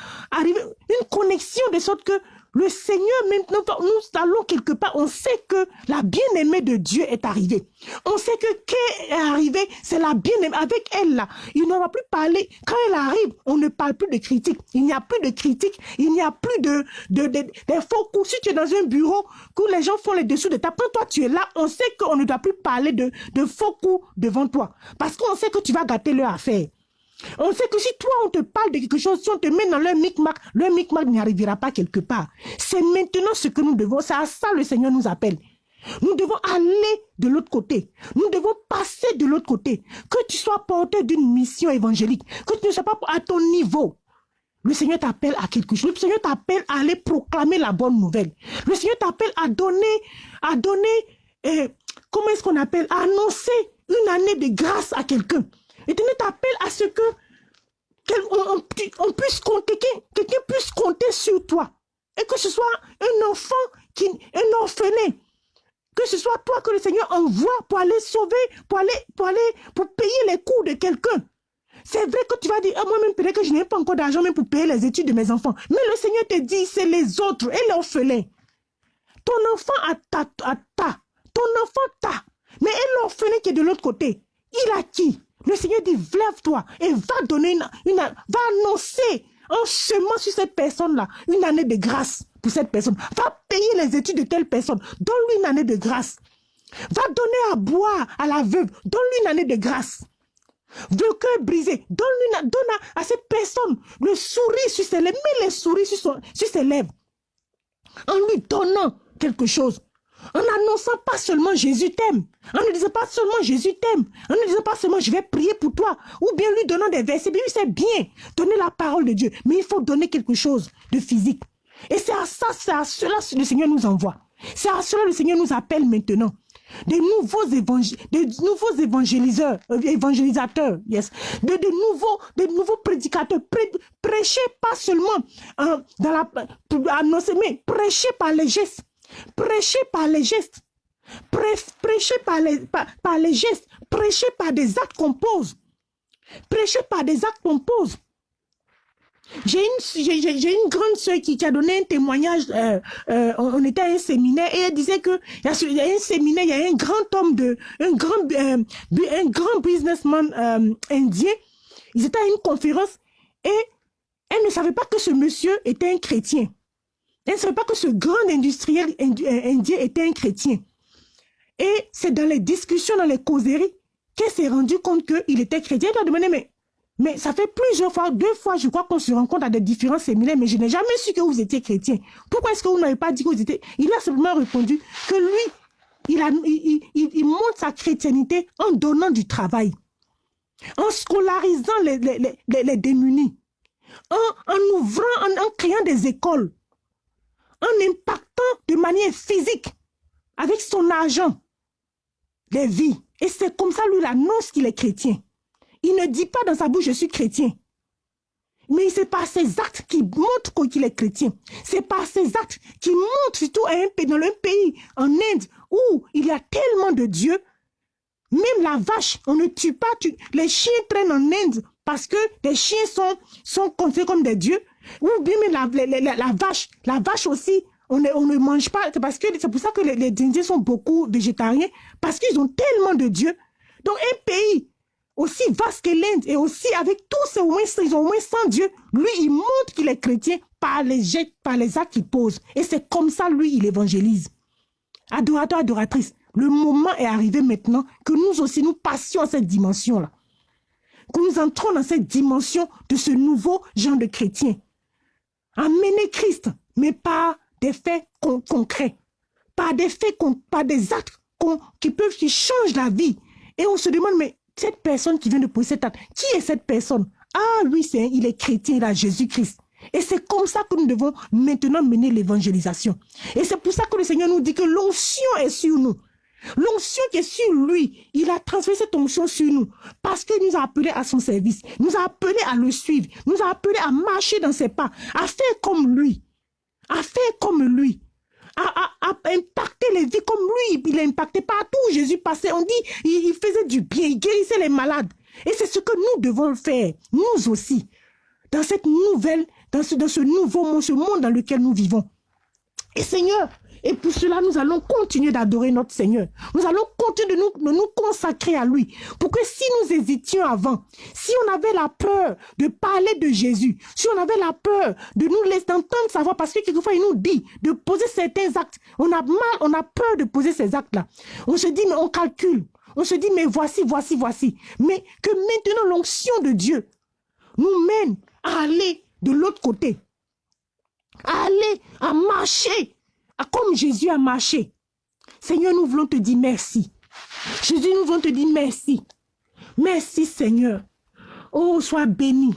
une connexion de sorte que le Seigneur, maintenant, nous allons quelque part, on sait que la bien-aimée de Dieu est arrivée. On sait que qui est arrivée, c'est la bien-aimée. Avec elle, là, il ne va plus parler. Quand elle arrive, on ne parle plus de critique. Il n'y a plus de critique. Il n'y a plus de, de, de, faux coups. Si tu es dans un bureau, que les gens font les dessous de ta quand toi tu es là, on sait qu'on ne doit plus parler de, de faux coups devant toi. Parce qu'on sait que tu vas gâter leur affaire. On sait que si toi, on te parle de quelque chose, si on te met dans le micmac, le micmac n'y arrivera pas quelque part. C'est maintenant ce que nous devons, c'est à ça le Seigneur nous appelle. Nous devons aller de l'autre côté. Nous devons passer de l'autre côté. Que tu sois porteur d'une mission évangélique, que tu ne sois pas à ton niveau. Le Seigneur t'appelle à quelque chose. Le Seigneur t'appelle à aller proclamer la bonne nouvelle. Le Seigneur t'appelle à donner, à donner, euh, comment est-ce qu'on appelle, à annoncer une année de grâce à quelqu'un. Éternel t'appelle à ce que puisse quelqu'un puisse compter sur toi. Et que ce soit un enfant, qui, un orphelin, que ce soit toi que le Seigneur envoie pour aller sauver, pour aller, pour aller, pour payer les coûts de quelqu'un. C'est vrai que tu vas dire, ah, moi-même, peut-être que je n'ai pas encore d'argent même pour payer les études de mes enfants. Mais le Seigneur te dit, c'est les autres et l'orphelin. Ton enfant a ta, ta. Ton enfant t'a. Mais l'orphelin qui est de l'autre côté, il a qui? Le Seigneur dit, lève-toi et va donner une, va annoncer en chemin sur cette personne-là une année de grâce pour cette personne. Va payer les études de telle personne. Donne-lui une année de grâce. Va donner à boire à la veuve. Donne-lui une année de grâce. De cœur brisé. Donne-lui donne à, cette personne le sourire sur ses lèvres. Mets les souris sur, sur ses lèvres. En lui donnant quelque chose. En annonçant pas seulement Jésus t'aime. En ne disant pas seulement Jésus t'aime. En ne disant pas seulement je vais prier pour toi. Ou bien lui donnant des versets. Oui, c'est bien. Donner la parole de Dieu. Mais il faut donner quelque chose de physique. Et c'est à ça, c'est à cela que le Seigneur nous envoie. C'est à cela que le Seigneur nous appelle maintenant. Des nouveaux, des nouveaux évangéliseurs, euh, évangélisateurs, yes. De, de, nouveaux, de nouveaux prédicateurs. prêchez pas seulement euh, dans la, annoncer, mais prêchez par les gestes. Prêchez par les gestes. Prêchez par les, gestes. Prêchez par des actes qu'on pose. Prêchez par des actes qu'on pose. J'ai une, grande soeur qui, a donné un témoignage. Euh, euh, on était à un séminaire et elle disait que il y, a, un séminaire, il un grand homme un grand, euh, un grand businessman indien. Ils étaient à une conférence et elle ne savait pas que ce monsieur était un chrétien. Elle ne savait pas que ce grand industriel euh, indien était un chrétien. Et c'est dans les discussions, dans les causeries, qu'elle s'est rendue compte qu'il était chrétien. Elle a demandé, mais ça fait plusieurs fois, deux fois, je crois qu'on se rencontre à des différents séminaires, mais je n'ai jamais su que vous étiez chrétien. Pourquoi est-ce que vous n'avez pas dit que vous étiez... Il a simplement répondu que lui, il, a, montre sa chrétienté en donnant du travail, en scolarisant les, démunis, en, ouvrant, en créant des écoles, en impactant de manière physique, avec son argent, les vies. Et c'est comme ça, lui, annonce qu'il est chrétien. Il ne dit pas dans sa bouche, je suis chrétien. Mais c'est par ses actes qui montrent qu'il est chrétien. C'est par ses actes qui montrent, surtout dans un pays, en Inde, où il y a tellement de dieux. Même la vache, on ne tue pas. les chiens traînent en Inde parce que les chiens sont, sont considérés comme des dieux. Ou bien la, la, vache, la vache aussi, on ne, on ne mange pas. C'est parce que c'est pour ça que les, les Indiens sont beaucoup végétariens parce qu'ils ont tellement de dieux. Donc un pays aussi vaste que l'Inde et aussi avec tous ces moins, ils ont moins 100 dieux. Lui, il montre qu'il est chrétien par les, par les actes qu'il pose. Et c'est comme ça, lui, il évangélise. Adorateur, adoratrice, le moment est arrivé maintenant que nous aussi, nous passions à cette dimension-là. Que nous entrons dans cette dimension de ce nouveau genre de chrétien. Amener Christ, mais pas des faits concrets. Pas des faits, pas des actes qui peuvent, qui changent la vie. Et on se demande, mais cette personne qui vient de poser cette acte, qui est cette personne? Ah, lui, c'est, il est chrétien, il a Jésus-Christ. Et c'est comme ça que nous devons maintenant mener l'évangélisation. Et c'est pour ça que le Seigneur nous dit que l'onction est sur nous. L'onction qui est sur lui, il a transféré cette onction sur nous parce qu'il nous a appelés à son service, nous a appelés à le suivre, nous a appelés à marcher dans ses pas, à faire comme lui, à faire comme lui, à, impacter les vies comme lui. Il a impacté partout où Jésus passait. On dit, il, faisait du bien, il guérissait les malades. Et c'est ce que nous devons faire, nous aussi, dans cette nouvelle, dans ce, dans ce nouveau monde, ce monde dans lequel nous vivons. Et Seigneur, et pour cela, nous allons continuer d'adorer notre Seigneur. Nous allons continuer de nous, de nous consacrer à lui. Pour que si nous hésitions avant, si on avait la peur de parler de Jésus, si on avait la peur de nous laisser entendre savoir, parce que quelquefois il nous dit de poser certains actes, on a mal, on a peur de poser ces actes-là. On se dit, mais on calcule. On se dit, mais voici, voici, voici. Mais que maintenant l'onction de Dieu nous mène à aller de l'autre côté. À aller, à marcher comme Jésus a marché. Seigneur, nous voulons te dire merci. Jésus, nous voulons te dire merci. Merci, Seigneur. Oh, sois béni.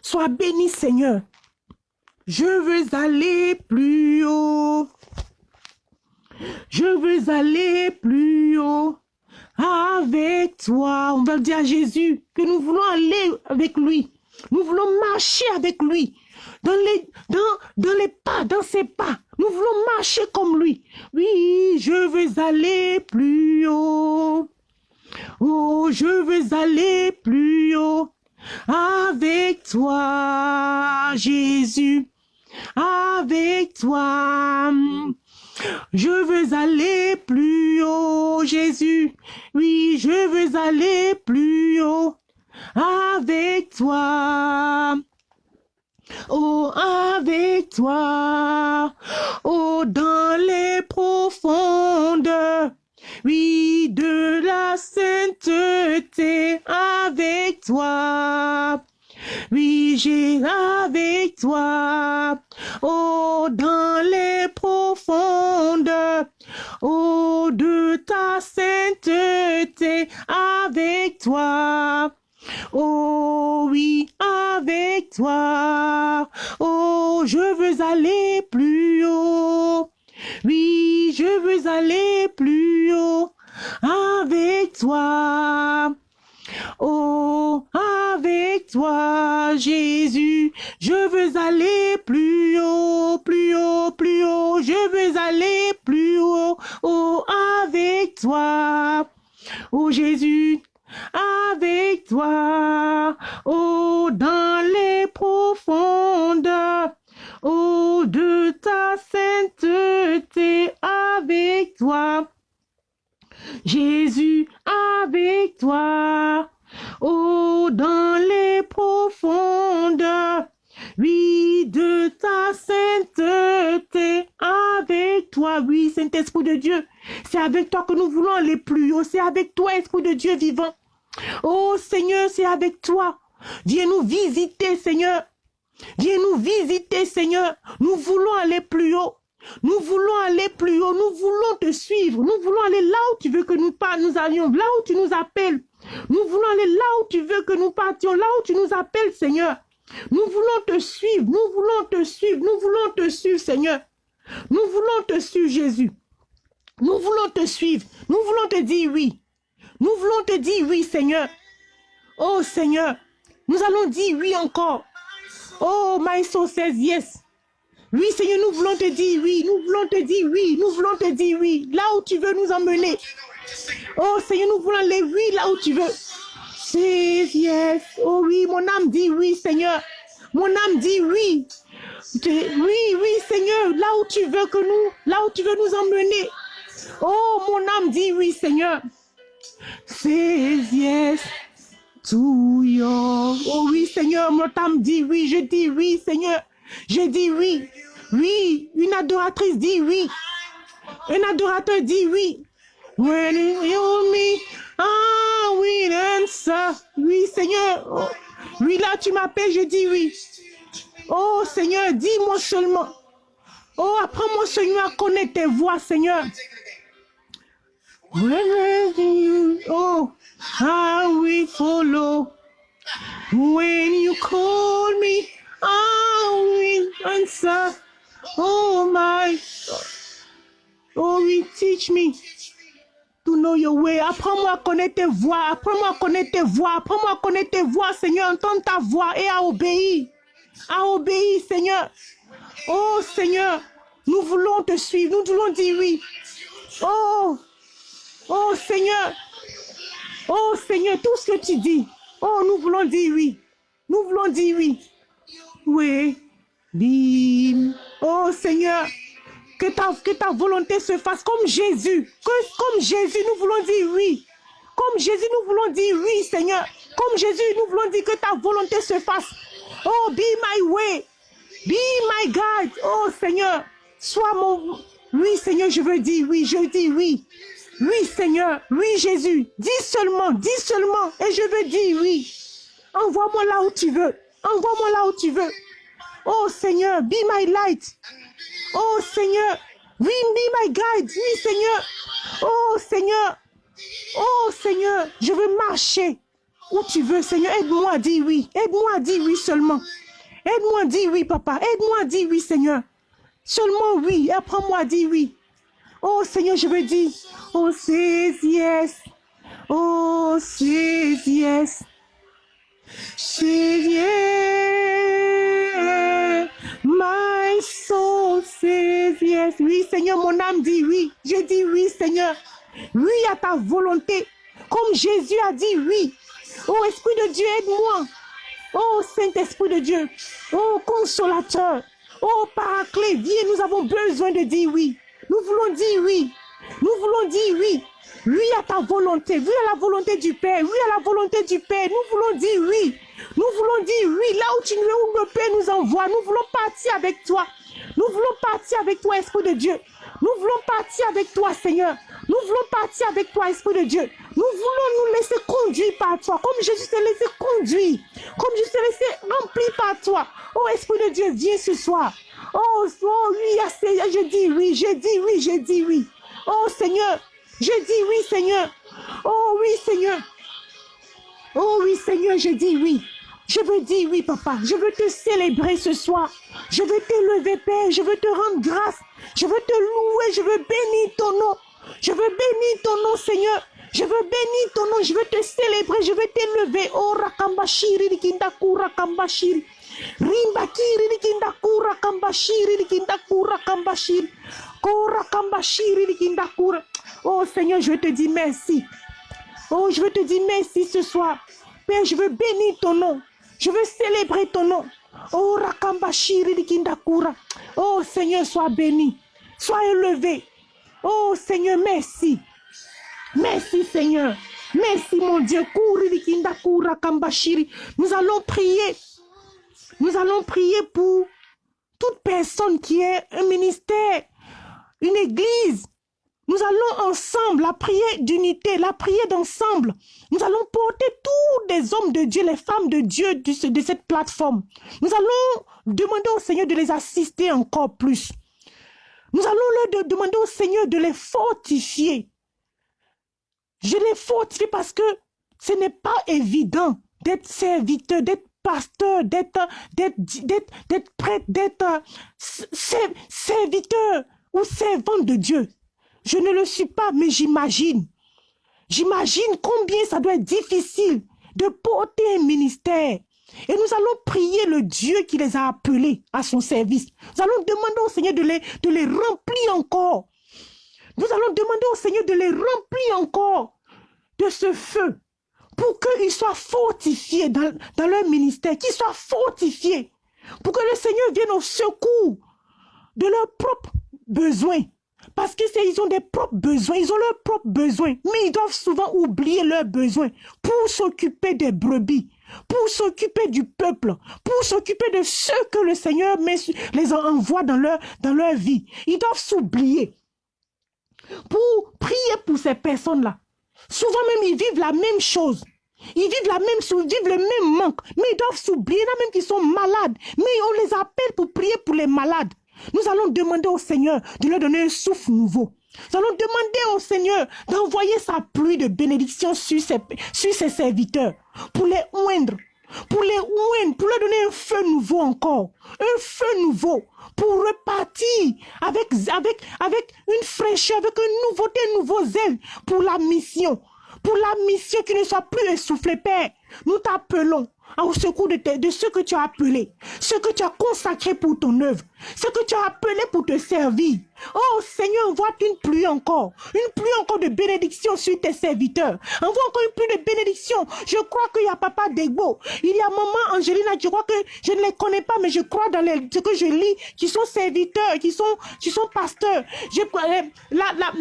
Sois béni, Seigneur. Je veux aller plus haut. Je veux aller plus haut avec toi. On va dire à Jésus que nous voulons aller avec lui. Nous voulons marcher avec lui. Dans les, dans, dans les pas, dans ses pas. Nous voulons marcher comme lui. Oui, je veux aller plus haut. Oh, je veux aller plus haut avec toi, Jésus. Avec toi. Je veux aller plus haut, Jésus. Oui, je veux aller plus haut avec toi. Oh, avec toi, oh, dans les profondes, oui, de la sainteté, avec toi. Oui, j'ai avec toi, oh, dans les profondes, oh, de ta sainteté, avec toi. Oh oui, avec toi. Oh, je veux aller plus haut. Oui, je veux aller plus haut avec toi. Oh, avec toi, Jésus, je veux aller plus haut, plus haut, plus haut, je veux aller plus haut, oh, avec toi. Oh, Jésus, avec toi, oh, dans les profondes, oh, de ta sainteté, avec toi. Jésus, avec toi, oh, dans les profondes, oui, de ta sainteté, avec toi, oui, Saint-Esprit de Dieu. C'est avec toi que nous voulons aller plus haut. C'est avec toi, Esprit de Dieu vivant. Oh Seigneur, c'est avec toi. Viens nous visiter, Seigneur. Viens nous visiter, Seigneur. Nous voulons aller plus haut. Nous voulons aller plus haut. Nous voulons te suivre. Nous voulons aller là où tu veux que nous, nous allions. Là où tu nous appelles. Nous voulons aller là où tu veux que nous partions. Là où tu nous appelles, Seigneur. Nous voulons te suivre. Nous voulons te suivre. Nous voulons te suivre, Seigneur. Nous voulons te suivre, Jésus. Nous voulons te suivre. Nous voulons te dire oui. Nous voulons te dire oui, Seigneur. Oh, Seigneur. Nous allons dire oui encore. Oh, my soul says yes. Oui, Seigneur, nous voulons te dire oui. Nous voulons te dire oui. Nous voulons te dire oui. Là où tu veux nous emmener. Oh, Seigneur, nous voulons aller oui là où tu veux. Says yes. Oh oui, mon âme dit oui, Seigneur. Mon âme dit oui. Oui, oui, Seigneur, là où tu veux que nous, là où tu veux nous emmener. Oh, mon âme dit oui, Seigneur. Yes to. Oh oui, Seigneur, mon âme dit oui, je dis oui, Seigneur. Je dis oui. Oui, une adoratrice dit oui. Un adorateur dit oui. When you me, ah oui. Oui, Seigneur. Oh, oui, là, tu m'appelles, je dis oui. Oh, Seigneur, dis-moi seulement. Oh, apprends-moi, Seigneur, à connaître tes voix, Seigneur. When you, oh, I will follow. When you call me, I will answer. Oh my Oh teach me to know your way. Apprends-moi à connaître tes voix. Apprends-moi à connaître tes voix. Apprends-moi à connaître tes voix, Seigneur. Entendre ta voix et à obéir. À obéir, Seigneur. Oh Seigneur, nous voulons te suivre. Nous voulons dire oui. Oh, oh Seigneur. Oh Seigneur, tout ce que tu dis. Oh, nous voulons dire oui. Nous voulons dire oui. Oui. Bim. Oh Seigneur, que ta, volonté se fasse comme Jésus. Que, comme Jésus, nous voulons dire oui. Comme Jésus, nous voulons dire oui, Seigneur. Comme Jésus, nous voulons dire que ta volonté se fasse. Oh, be my way. Be my God. Oh, Seigneur, sois mon... Oui, Seigneur, je veux dire oui. Je dis oui. Oui, Seigneur. Oui, Jésus. Dis seulement, dis seulement. Et je veux dire oui. Envoie-moi là où tu veux. Envoie-moi là où tu veux. Oh Seigneur, be my light. Oh Seigneur, oui, be my guide. Oui Seigneur. Oh Seigneur. Oh Seigneur, je veux marcher où tu veux Seigneur. Aide-moi à dire oui. Aide-moi à dire oui seulement. Aide-moi à dire oui papa. Aide-moi à dire oui Seigneur. Seulement oui. Apprends-moi à dire oui. Oh Seigneur, je veux dire. Oh c'est yes. Oh c'est yes. Yes. My soul says yes. Oui, Seigneur, mon âme dit oui. Je dis oui, Seigneur. Oui à ta volonté. Comme Jésus a dit oui. Oh, Esprit de Dieu, aide-moi. Oh, Saint-Esprit de Dieu. Oh, consolateur. Oh, paraclet, viens, nous avons besoin de dire oui. Nous voulons dire oui. Nous voulons dire oui. Oui à ta volonté. Oui à la volonté du Père. Oui à la volonté du Père. Nous voulons dire oui. Nous voulons dire oui, là où tu nous où le Père nous envoie, nous voulons partir avec toi. Nous voulons partir avec toi, Esprit de Dieu. Nous voulons partir avec toi, Seigneur. Nous voulons partir avec toi, Esprit de Dieu. Nous voulons nous laisser conduire par toi, comme Jésus s'est laissé conduire, comme Jésus s'est laissé remplir par toi. Oh, Esprit de Dieu, viens ce soir. Oh, oh oui, je dis oui, je dis oui, je dis oui. Oh, Seigneur, je dis oui, Seigneur. Oh, oui, Seigneur. Oh, oui, Seigneur, je dis oui. Je veux dire oui, papa. Je veux te célébrer ce soir. Je veux t'élever, Père. Je veux te rendre grâce. Je veux te louer. Je veux bénir ton nom. Je veux bénir ton nom, Seigneur. Je veux bénir ton nom. Je veux te célébrer. Je veux t'élever. Oh, rakambashiri rakambashiri. Kambashiri rikindaku. Oh, Seigneur, je te dire merci. Oh, je veux te dire merci ce soir. Père, je veux bénir ton nom. Je veux célébrer ton nom. Oh, Rakambashiri Kindakura. Oh, Seigneur, sois béni. Sois élevé. Oh, Seigneur, merci. Merci, Seigneur. Merci, mon Dieu. Kambashiri. Nous allons prier. Nous allons prier pour toute personne qui est un ministère, une église, nous allons ensemble, la prière d'unité, la prière d'ensemble. Nous allons porter toutes des hommes de Dieu, les femmes de Dieu de cette plateforme. Nous allons demander au Seigneur de les assister encore plus. Nous allons leur demander au Seigneur de les fortifier. Je les fortifie parce que ce n'est pas évident d'être serviteur, d'être pasteur, d'être, d'être, d'être, prêtre, d'être serviteur ou servant de Dieu. Je ne le suis pas, mais j'imagine. J'imagine combien ça doit être difficile de porter un ministère. Et nous allons prier le Dieu qui les a appelés à son service. Nous allons demander au Seigneur de les remplir encore. Nous allons demander au Seigneur de les remplir encore de ce feu pour qu'ils soient fortifiés dans, leur ministère, qu'ils soient fortifiés pour que le Seigneur vienne au secours de leurs propres besoins. Parce que ils ont des propres besoins, ils ont leurs propres besoins, mais ils doivent souvent oublier leurs besoins pour s'occuper des brebis, pour s'occuper du peuple, pour s'occuper de ceux que le Seigneur les envoie dans leur vie. Ils doivent s'oublier pour prier pour ces personnes-là. Souvent même, ils vivent la même chose. Ils vivent la même chose, vivent le même manque, mais ils doivent s'oublier. A même qui sont malades, mais on les appelle pour prier pour les malades. Nous allons demander au Seigneur de leur donner un souffle nouveau. Nous allons demander au Seigneur d'envoyer sa pluie de bénédiction sur ses, sur ses serviteurs pour les oindre, pour les oindre, pour leur donner un feu nouveau encore, un feu nouveau pour repartir avec, avec, avec une fraîcheur, avec une nouveauté, un nouveau zèle pour la mission, pour la mission qui ne soit plus essoufflée, Père. Nous t'appelons au secours de, de ce que tu as appelé, ce que tu as consacré pour ton œuvre, ce que tu as appelé pour te servir. Oh Seigneur, envoie une pluie encore, une pluie encore de bénédiction sur tes serviteurs. Envoie encore une pluie de bénédiction. Je crois qu'il y a Papa Degbo, il y a Maman Angelina, je crois que je ne les connais pas, mais je crois dans les, ce que je lis, qui sont serviteurs, qui sont, qui sont pasteurs. Je, la, la,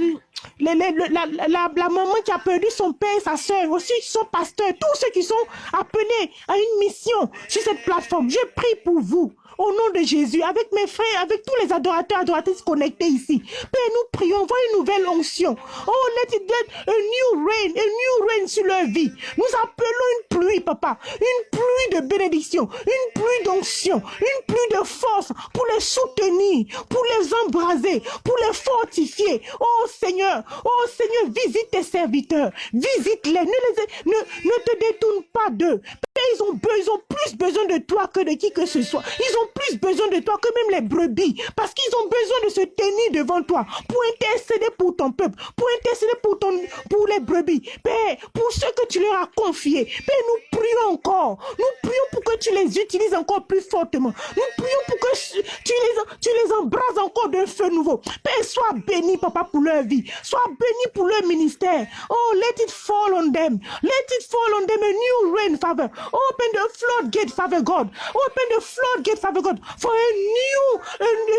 la, la, la, la, maman qui a perdu son père et sa soeur, aussi qui sont pasteurs, tous ceux qui sont appelés à une mission sur cette plateforme. Je prie pour vous au nom de Jésus, avec mes frères, avec tous les adorateurs, adoratrices connectés ici. Père, nous prions, voyez une nouvelle onction. Oh, let it get a new rain, a new rain sur leur vie. Nous appelons une pluie, papa, une pluie de bénédiction, une pluie d'onction, une pluie de force pour les soutenir, pour les embraser, pour les fortifier. Oh Seigneur, oh Seigneur, visite tes serviteurs, visite-les, ne, ne, ne te détourne pas d'eux. Ils ont, ils ont plus besoin de toi que de qui que ce soit. Ils ont plus besoin de toi que même les brebis. Parce qu'ils ont besoin de se tenir devant toi pour intercéder pour ton peuple, pour intercéder pour, ton, pour les brebis. Père, pour ce que tu leur as confié. Père, nous prions encore. Nous prions pour que tu les utilises encore plus fortement. Nous prions pour que tu les, tu les embrases encore d'un feu nouveau. Père, sois béni, papa, pour leur vie. Sois béni pour leur ministère. Oh, let it fall on them. Let it fall on them a new rain, Father. Open the floodgate, Father God. Open the floodgate, Father God, for a new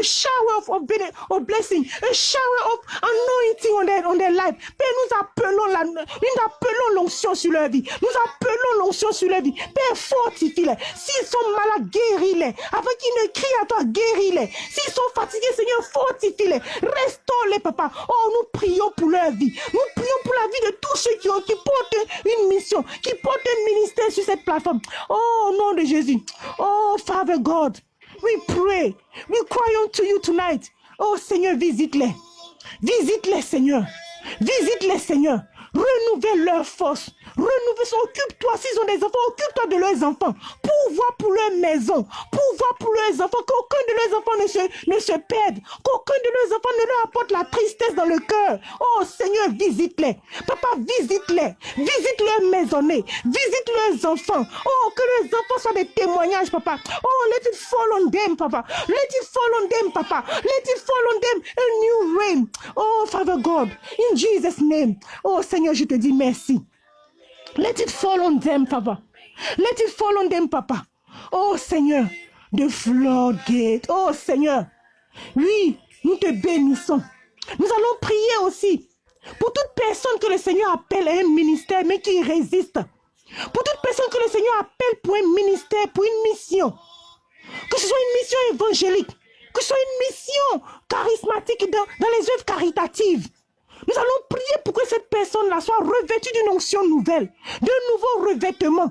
a, shower of, blessing, a shower of anointing on their, on their life. Père, nous appelons l'onction sur leur vie. Nous appelons l'onction sur leur vie. Père, fortifie-les. S'ils sont malades, guéris-les. Avant qu'ils ne crient à toi, guéris-les. S'ils sont fatigués, Seigneur, fortifie-les. Restaure-les, papa. Oh, nous prions pour leur vie. Nous prions pour la vie de tous ceux qui, ont, qui portent une mission, qui portent un ministère sur cette plateforme. Oh, au nom de Jésus. Oh, Father God, we pray. We cry unto you tonight. Oh, Seigneur, visite-les. Visite-les, Seigneur. Visite-les, Seigneur. Renouvelle leur force. Renouvelle, occupe-toi, s'ils ont des enfants, occupe-toi de leurs enfants. Pouvoir pour leur maison. Pouvoir pour leurs enfants. Qu'aucun de leurs enfants ne se, ne se perde. Qu'aucun de leurs enfants ne leur apporte la tristesse dans le cœur. Oh Seigneur, visite-les. Papa, visite-les. Visite leurs maisonnées. Visite leurs enfants. Oh, que leurs enfants soient des témoignages, papa. Oh, let it fall on them, papa. Let it fall on them, papa. Let it fall on them. A new rain. Oh, Father God, in Jesus' name. Oh, Seigneur, je te dis merci. Let it fall on them, Papa. Let it fall on them, Papa. Oh Seigneur, de floodgate. Oh Seigneur. Oui, nous te bénissons. Nous allons prier aussi pour toute personne que le Seigneur appelle à un ministère, mais qui résiste. Pour toute personne que le Seigneur appelle pour un ministère, pour une mission. Que ce soit une mission évangélique, que ce soit une mission charismatique dans les œuvres caritatives. Nous allons prier pour que cette personne-là soit revêtue d'une onction nouvelle, d'un nouveau revêtement.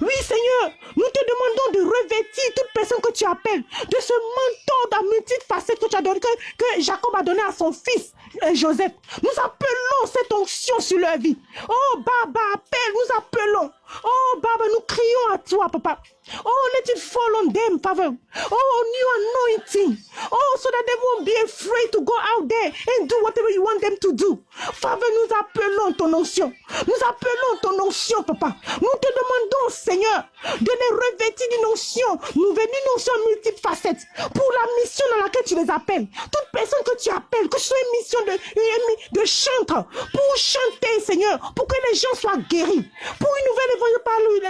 Oui, Seigneur, nous te demandons de revêtir toute personne que tu appelles de ce manteau d'un multifacette que tu as donné, que, Jacob a donné à son fils euh, Joseph. Nous appelons cette onction sur leur vie. Oh, Baba, appelle, nous appelons. Oh, Baba, nous crions à toi, Papa. Oh, let it fall on them, Father. Oh, new anointing. Oh, so that they won't be afraid to go out there and do whatever you want them to do. Father, nous appelons ton onction. Nous appelons ton onction, Papa. Nous te demandons, Seigneur, de les revêtir d'une onction nouvelle, une onction multiple facettes pour la mission dans laquelle tu les appelles. Toute personne que tu appelles, que ce soit une mission de, de chantre, pour chanter, Seigneur, pour que les gens soient guéris, pour une nouvelle évolution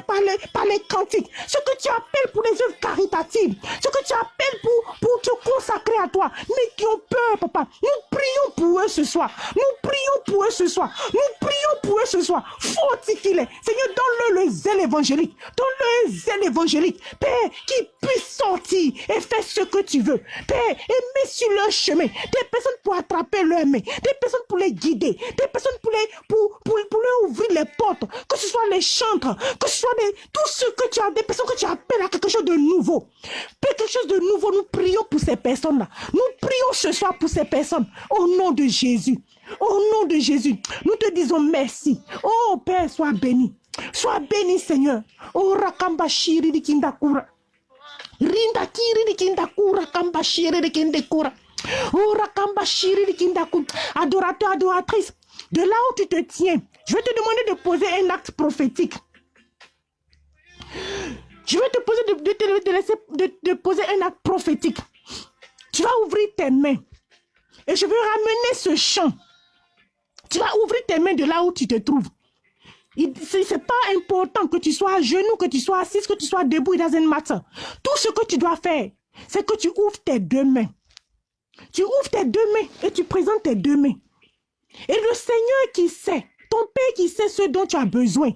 par, par, les, cantiques, ce que tu appelles pour les œuvres caritatives, ce que tu appelles pour, pour te consacrer à toi, mais qui ont peur, papa. Nous prions pour eux ce soir. Nous prions pour eux ce soir. Nous prions pour eux ce soir. Fortifie-les. Seigneur, donne-le le zèle évangélique. Le zèle évangélique. Père, qui puisse sortir et faire ce que tu veux. Père, et mets sur leur chemin des personnes pour attraper leur main, des personnes pour les guider, des personnes pour, les, pour, pour, pour ouvrir les portes, que ce soit les chantres, que ce soit des, tout ce que tu as, des personnes que tu appelles à quelque chose de nouveau. quelque chose de nouveau, nous prions pour ces personnes-là. Nous prions ce soir pour ces personnes. Au nom de Jésus. Au nom de Jésus. Nous te disons merci. Oh Père, sois béni. Sois béni, Seigneur. Oh Rakamba Shiri di Kindakura. Rinda Kiri di Kindakura. Kamba Shiri di Kindakura. Oh Rakamba Shiri di Kindakura. Adorateur, adoratrice. De là où tu te tiens, je vais te demander de poser un acte prophétique. Je vais te poser de, te, laisser, de, poser un acte prophétique. Tu vas ouvrir tes mains. Et je vais ramener ce chant. Tu vas ouvrir tes mains de là où tu te trouves. Ce n'est pas important que tu sois à genoux, que tu sois assis, que tu sois debout, dans un matin. Tout ce que tu dois faire, c'est que tu ouvres tes deux mains. Tu ouvres tes deux mains et tu présentes tes deux mains. Et le Seigneur qui sait, ton Père qui sait ce dont tu as besoin,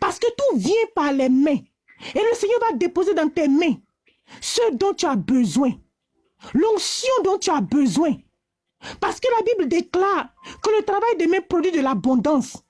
parce que tout vient par les mains. Et le Seigneur va déposer dans tes mains ce dont tu as besoin. L'onction dont tu as besoin. Parce que la Bible déclare que le travail des mains produit de l'abondance.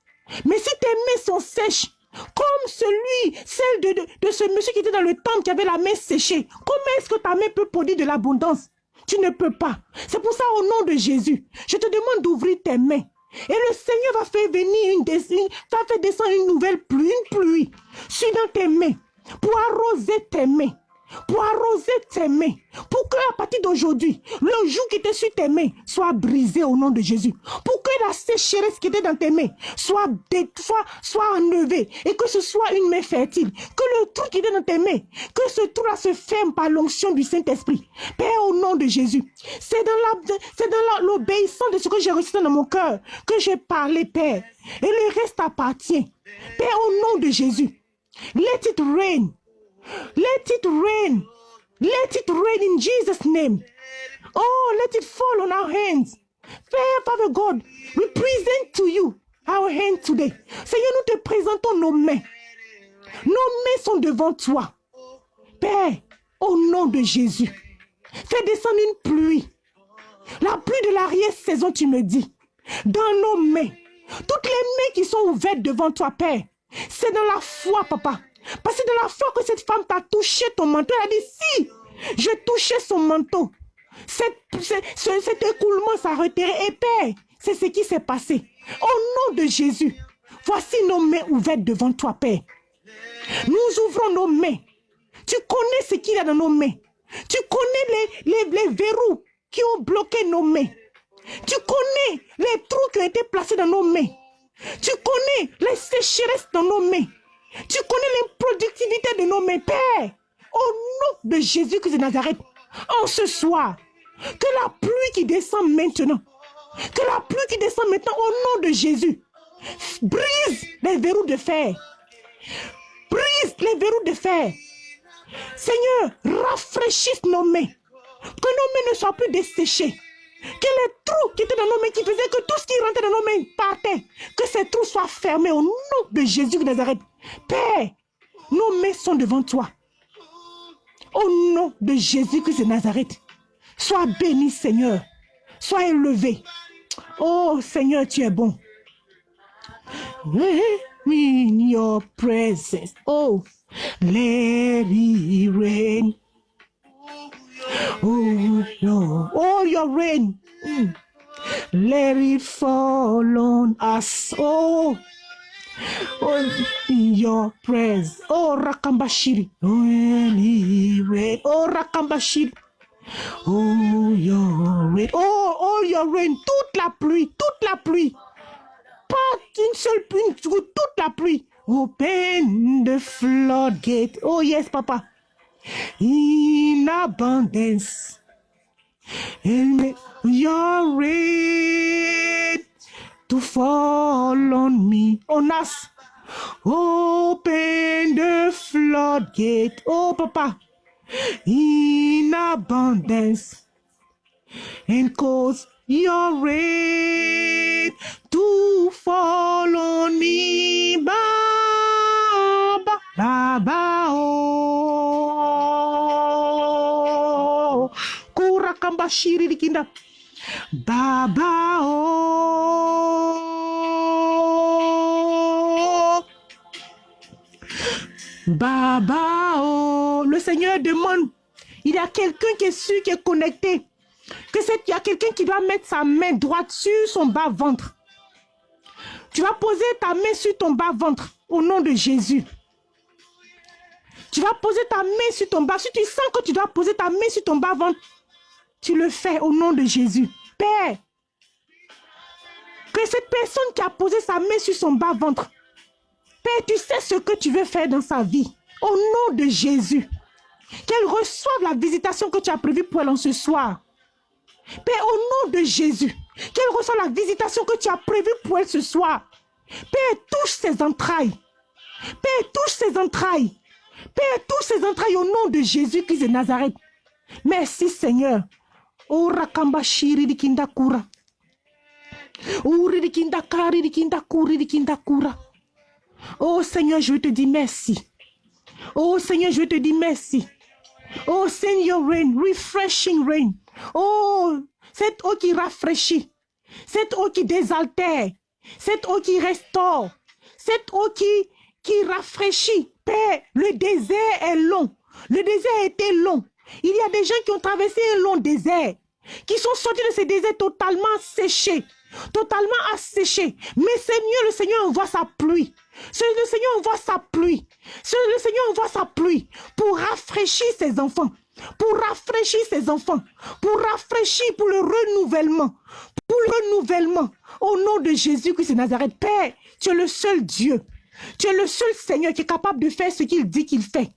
Mais si tes mains sont sèches, comme celui, celle de, de, ce monsieur qui était dans le temple qui avait la main séchée, comment est-ce que ta main peut produire de l'abondance? Tu ne peux pas. C'est pour ça, au nom de Jésus, je te demande d'ouvrir tes mains. Et le Seigneur va faire venir une, va faire descendre une nouvelle pluie, une pluie, sur dans tes mains pour arroser tes mains, pour arroser tes mains, pour que à partir d'aujourd'hui, le jour qui était sur tes mains soit brisé au nom de Jésus, pour que la sécheresse qui était dans tes mains soit, soit, soit enlevée et que ce soit une main fertile, que le trou qui était dans tes mains, que ce trou-là se ferme par l'onction du Saint-Esprit. Père, au nom de Jésus, c'est dans l'obéissance de ce que j'ai reçu dans mon cœur que j'ai parlé, Père, et le reste appartient. Père, au nom de Jésus, let it rain. Let it rain. Let it rain in Jesus' name. Oh, let it fall on our hands. Father God, we present to you our hands today. Seigneur, nous te présentons nos mains. Nos mains sont devant toi. Père, au nom de Jésus, fais descendre une pluie. La pluie de l'arrière-saison, tu me dis. Dans nos mains. Toutes les mains qui sont ouvertes devant toi, Père. C'est dans la foi, papa. Parce que dans la foi que cette femme t'a touché ton manteau, elle a dit, si, je touché son manteau. Cet, écoulement s'est retiré. Et Père, c'est ce qui s'est passé. Au nom de Jésus, voici nos mains ouvertes devant toi, Père. Nous ouvrons nos mains. Tu connais ce qu'il y a dans nos mains. Tu connais les verrous qui ont bloqué nos mains. Tu connais les trous qui ont été placés dans nos mains. Tu connais les sécheresses dans nos mains. Tu connais l'improductivité de nos mains, Père. Au nom de Jésus-Christ de Nazareth, en ce soir, que la pluie qui descend maintenant, que la pluie qui descend maintenant au nom de Jésus, brise les verrous de fer. Brise les verrous de fer. Seigneur, rafraîchisse nos mains. Que nos mains ne soient plus desséchées. Que les trous qui étaient dans nos mains, qui faisaient que tout ce qui rentrait dans nos mains partait, que ces trous soient fermés au nom de Jésus de Nazareth. Père, nos mains sont devant toi. Au nom de Jésus Christ de Nazareth, sois béni Seigneur, sois élevé. Oh Seigneur, tu es bon. In your presence. Oh, let it rain. Oh. Oh, your rain. Mm. Let it fall on us. Oh, oh in your presence. Oh, Rakambashiri. Oh, let it rain. Oh, Rakambashiri. Oh, your rain. Oh, oh, your rain. Toute la pluie. Toute la pluie. Pas une seule pluie. Toute la pluie. Open the floodgate. Oh, yes, papa. In abundance. And your rain to fall on me. On us. Open the floodgate. Oh, papa. In abundance. And cause your rain to fall on me. Baba, Baba, oh. Kura kamba shiri. Baba, oh. Baba, oh. Le Seigneur demande. Il y a quelqu'un qui est sûr, qui est connecté. Que il y a quelqu'un qui doit mettre sa main droite sur son bas-ventre. Tu vas poser ta main sur ton bas-ventre au nom de Jésus. Tu vas poser ta main sur ton bas. Si tu sens que tu dois poser ta main sur ton bas-ventre, tu le fais au nom de Jésus. Père, que cette personne qui a posé sa main sur son bas-ventre, Père, tu sais ce que tu veux faire dans sa vie. Au nom de Jésus. Qu'elle reçoive la visitation que tu as prévue pour elle en ce soir. Père, au nom de Jésus, qu'elle reçoive la visitation que tu as prévue pour elle ce soir. Père, touche ses entrailles. Père, touche ses entrailles. Père, touche ses entrailles au nom de Jésus-Christ de Nazareth. Merci Seigneur. Oh Seigneur, je te dis merci. Oh Seigneur, je te dis merci. Oh Seigneur, rain, refreshing rain. Oh, cette eau qui rafraîchit, cette eau qui désaltère, cette eau qui restaure, cette eau qui, qui rafraîchit. Père, le désert est long. Le désert était long. Il y a des gens qui ont traversé un long désert, qui sont sortis de ce désert totalement séchés, totalement asséchés. Mais Seigneur, le Seigneur envoie sa pluie. Le Seigneur envoie sa pluie. Le Seigneur envoie sa pluie pour rafraîchir ses enfants pour rafraîchir ses enfants, pour rafraîchir, pour le renouvellement, pour le renouvellement. Au nom de Jésus-Christ de Nazareth, Père, tu es le seul Dieu. Tu es le seul Seigneur qui est capable de faire ce qu'il dit qu'il fait.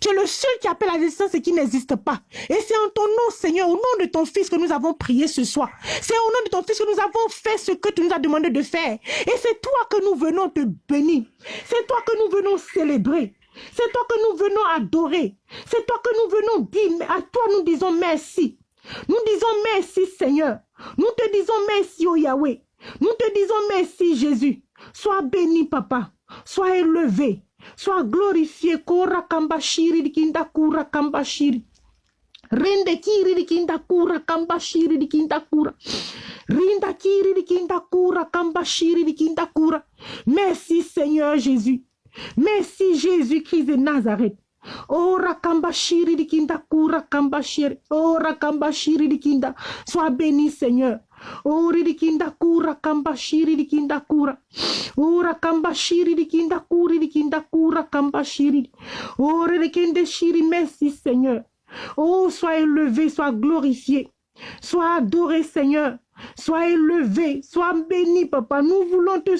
Tu es le seul qui appelle à l'existence ce qui n'existe pas. Et c'est en ton nom, Seigneur, au nom de ton Fils que nous avons prié ce soir. C'est au nom de ton Fils que nous avons fait ce que tu nous as demandé de faire. Et c'est toi que nous venons te bénir. C'est toi que nous venons célébrer. C'est toi que nous venons adorer. C'est toi que nous venons dire. À toi, nous disons merci. Nous disons merci, Seigneur. Nous te disons merci, au Yahweh. Nous te disons merci, Jésus. Sois béni, Papa. Sois élevé. Sois glorifié. Kora kambashiri dikinda kura kambashiri. Rinde kiri dikinda kura kambashiri dikinda kura. Rinda kiri dikinda kura kambashiri dikinda kura. Merci, Seigneur Jésus. Merci Jésus-Christ de Nazareth. Oh Rakamba Shiri Dikinda Kura Kamba Shiri. Oh Rakamba Shiri Dikinda. Sois béni Seigneur. Oh Ridikinda Kura Kamba Shiri Dikinda Kura. Oh Rakamba Shiri Dikinda Kuri Dikinda Kura Kamba Shiri. Oh Ridikinde Shiri. Merci Seigneur. Oh sois élevé, sois glorifié. Sois adoré Seigneur. Sois élevé, sois béni, papa. Nous voulons te,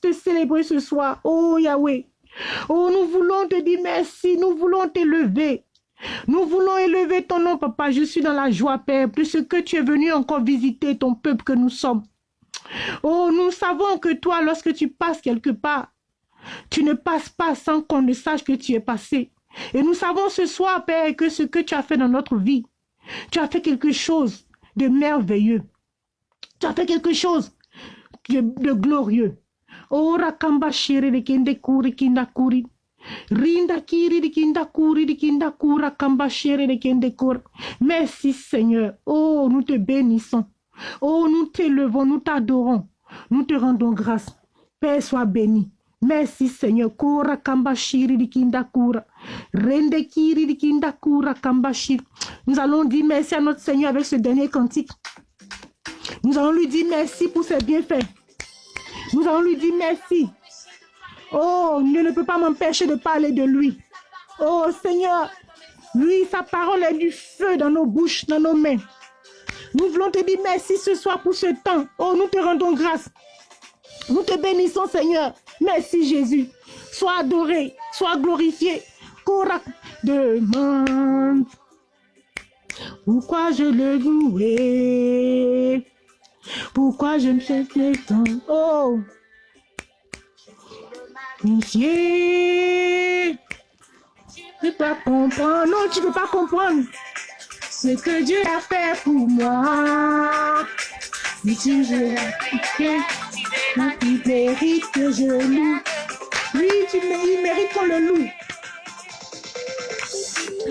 te célébrer ce soir. Oh Yahweh. Oh, nous voulons te dire merci. Nous voulons t'élever. Nous voulons élever ton nom, papa. Je suis dans la joie, Père, de ce que tu es venu encore visiter ton peuple que nous sommes. Oh, nous savons que toi, lorsque tu passes quelque part, tu ne passes pas sans qu'on ne sache que tu es passé. Et nous savons ce soir, Père, que ce que tu as fait dans notre vie, tu as fait quelque chose de merveilleux. Tu as fait quelque chose de glorieux. Ora kamba shiri de kinde kuri kinda kuri. Rinda kiri kinda kuri kinda kura kamba shiri de kinde kura. Merci Seigneur. Oh, nous te bénissons. Oh, nous t'élevons, nous t'adorons. Nous te rendons grâce. Père, sois béni. Merci Seigneur. Kura kambashiri dikinda kura. Rende kiri dikinda kura kambashiri. Nous allons dire merci à notre Seigneur avec ce dernier cantique. Nous allons lui dire merci pour ses bienfaits. Nous allons lui dire merci. Oh, ne peut pas m'empêcher de parler de lui. Oh Seigneur, lui, sa parole est du feu dans nos bouches, dans nos mains. Nous voulons te dire merci ce soir pour ce temps. Oh, nous te rendons grâce. Nous te bénissons, Seigneur. Merci, Jésus. Sois adoré, sois glorifié. demande pourquoi je le louais? Pourquoi je me fais tant? Oh, Monsieur, tu peux pas comprendre. Non, tu ne peux pas comprendre ce que Dieu a fait pour moi. Si tu veux il mérite que je loue. Oui, tu, il mérite qu'on le loue.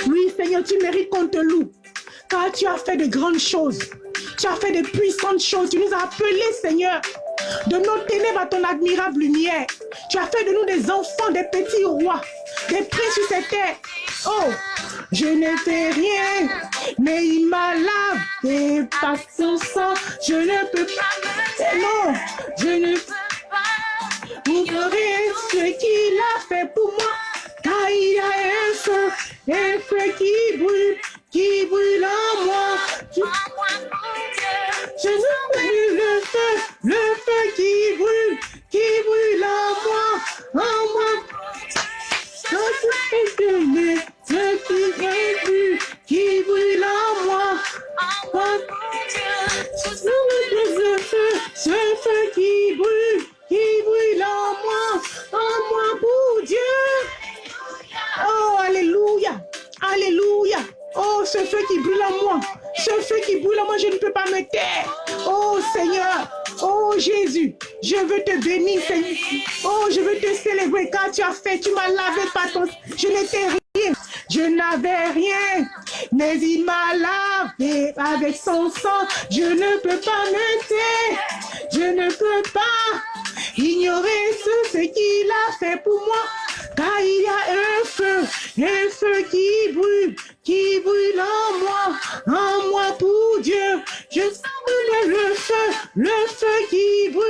Oui, Seigneur, tu mérites qu'on te loue. Car tu as fait de grandes choses. Tu as fait de puissantes choses. Tu nous as appelés, Seigneur, de nos ténèbres à ton admirable lumière. Tu as fait de nous des enfants, des petits rois, des princes sur cette terre. Oh, je ne fais rien, mais il m'a lavé par son sang. Je ne peux pas, non, je ne peux pas ignorer ce qu'il a fait pour moi. Car il a un feu, un feu qui brûle, qui brûle en moi. Je, je ne plus le feu, le feu qui brûle, qui brûle en moi, en moi. Ce qui est vu, qui brûle en moi? Ce feu, ce feu qui brûle, qui brûle en moi, en moi pour Dieu. Oh, Alléluia, Alléluia. Oh, ce feu qui brûle en moi, ce feu qui brûle en moi, je ne peux pas me taire. Oh Seigneur, oh Jésus, je veux te bénir, Seigneur. Oh, je veux te célébrer. Car tu as fait, tu m'as lavé par ton... Je n'étais rien, je n'avais rien, mais il m'a lavé avec son sang. Je ne peux pas me taire, je ne peux pas ignorer ce, ce qu'il a fait pour moi. Car il y a un feu, un feu qui brûle, qui brûle en moi, en moi pour Dieu. Je sens le feu, le feu qui brûle,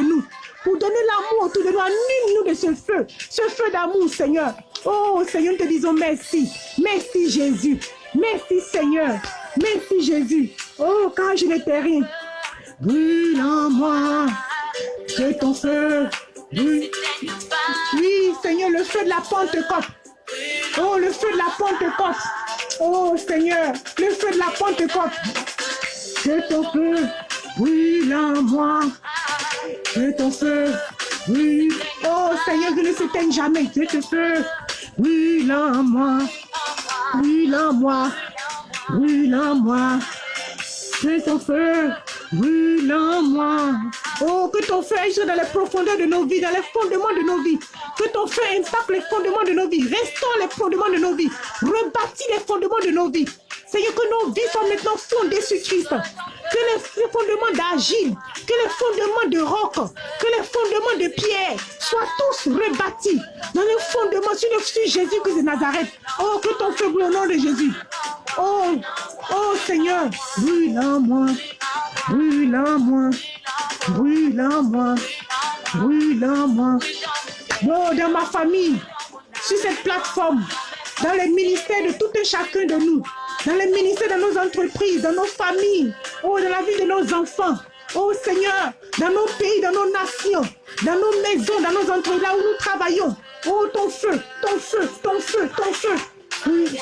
nous. Pour donner l'amour autour de nous. Anime-nous de ce feu. Ce feu d'amour, Seigneur. Oh Seigneur, nous te disons merci. Merci Jésus. Merci Seigneur. Merci Jésus. Oh, quand je n'étais rien. Brûle en moi. Que ton feu. Oui. oui, Seigneur, le feu de la Pentecôte. Oh, le feu de la Pentecôte. Oh, Seigneur, le feu de la Pentecôte. Que ton feu brûle en moi. Que ton feu brûle. Oh, Seigneur, que ne s'éteigne jamais. Que ton feu brûle en moi. Brûle en moi. Brûle en moi. Que ton feu brûle en moi. Oh, que ton feu aille dans les profondeurs de nos vies, dans les fondements de nos vies. Que ton feu impacte les fondements de nos vies. Restaure les fondements de nos vies. Rebâtis les fondements de nos vies. Seigneur, que nos vies soient maintenant fondées sur Christ. Que les fondements d'Agile, que les fondements de roc, que les fondements de pierre soient tous rebâtis dans les fondements sur, le, Jésus-Christ de Nazareth. Oh, que ton feu brûle au nom de Jésus. Oh, oh Seigneur, brûle en moi, brûle en moi, brûle en moi, brûle en moi. Oh, dans ma famille, sur cette plateforme, dans les ministères de tout et chacun de nous, dans les ministères de nos entreprises, dans nos familles, oh, dans la vie de nos enfants. Oh Seigneur, dans nos pays, dans nos nations, dans nos maisons, dans nos entreprises, là où nous travaillons. Oh, ton feu, ton feu, ton feu, ton feu. Oui,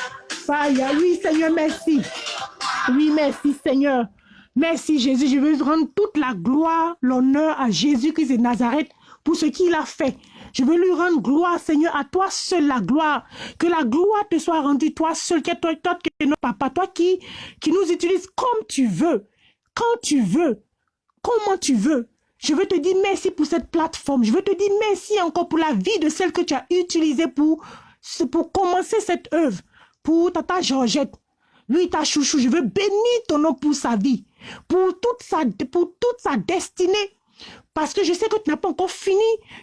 oui Seigneur, merci. Oui, merci Seigneur. Merci Jésus, je veux rendre toute la gloire, l'honneur à Jésus-Christ de Nazareth pour ce qu'il a fait. Je veux lui rendre gloire, Seigneur, à toi seul la gloire. Que la gloire te soit rendue, toi seul, que toi, toi, que notre papa, toi qui, nous utilise comme tu veux, quand tu veux, comment tu veux. Je veux te dire merci pour cette plateforme. Je veux te dire merci encore pour la vie de celle que tu as utilisée pour, commencer cette œuvre. Pour Tata Georgette. Lui, ta chouchou, je veux bénir ton nom pour sa vie. Pour pour toute sa destinée. Parce que je sais que tu n'as pas encore fini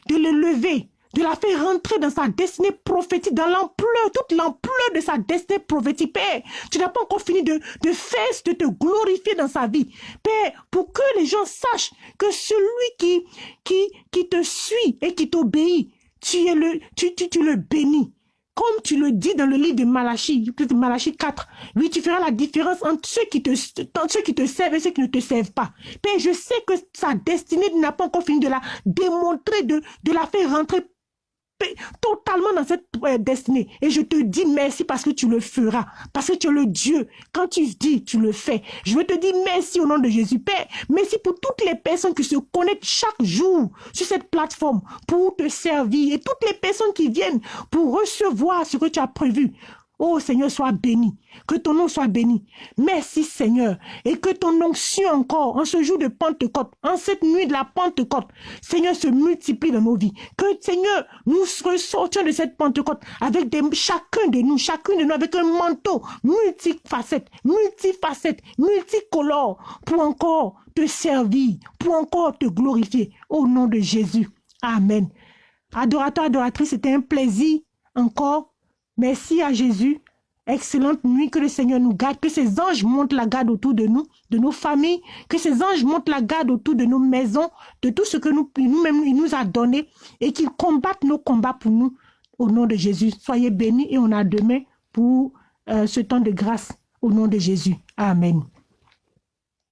de le lever, de la faire rentrer dans sa destinée prophétique, dans l'ampleur, toute l'ampleur de sa destinée prophétique. Père, tu n'as pas encore fini de, de faire, de te glorifier dans sa vie. Père, pour que les gens sachent que celui qui, qui, qui te suit et qui t'obéit, tu, es le, tu, tu, tu le bénis. Comme tu le dis dans le livre de Malachie, Malachie 4, oui, tu feras la différence entre ceux qui te, servent et ceux qui ne te servent pas. Père, je sais que sa destinée n'a pas encore fini de la démontrer, de la faire rentrer totalement dans cette euh, destinée. Et je te dis merci parce que tu le feras. Parce que tu es le Dieu. Quand tu dis, tu le fais. Je veux te dire merci au nom de Jésus. Père, merci pour toutes les personnes qui se connectent chaque jour sur cette plateforme pour te servir. Et toutes les personnes qui viennent pour recevoir ce que tu as prévu. Oh Seigneur, sois béni. Que ton nom soit béni. Merci Seigneur. Et que ton onction encore, en ce jour de Pentecôte, en cette nuit de la Pentecôte, Seigneur, se multiplie dans nos vies. Que Seigneur, nous ressortions de cette Pentecôte avec chacun de nous, chacun de nous avec un manteau multifacette, multifacette, multicolore pour encore te servir, pour encore te glorifier. Au nom de Jésus. Amen. Adorateur, adoratrice, c'était un plaisir encore Merci à Jésus. Excellente nuit, que le Seigneur nous garde, que ses anges montent la garde autour de nous, de nos familles, que ses anges montent la garde autour de nos maisons, de tout ce que nous, nous-mêmes, il nous a donné, et qu'ils combattent nos combats pour nous, au nom de Jésus. Soyez bénis et on a demain pour euh, ce temps de grâce, au nom de Jésus. Amen.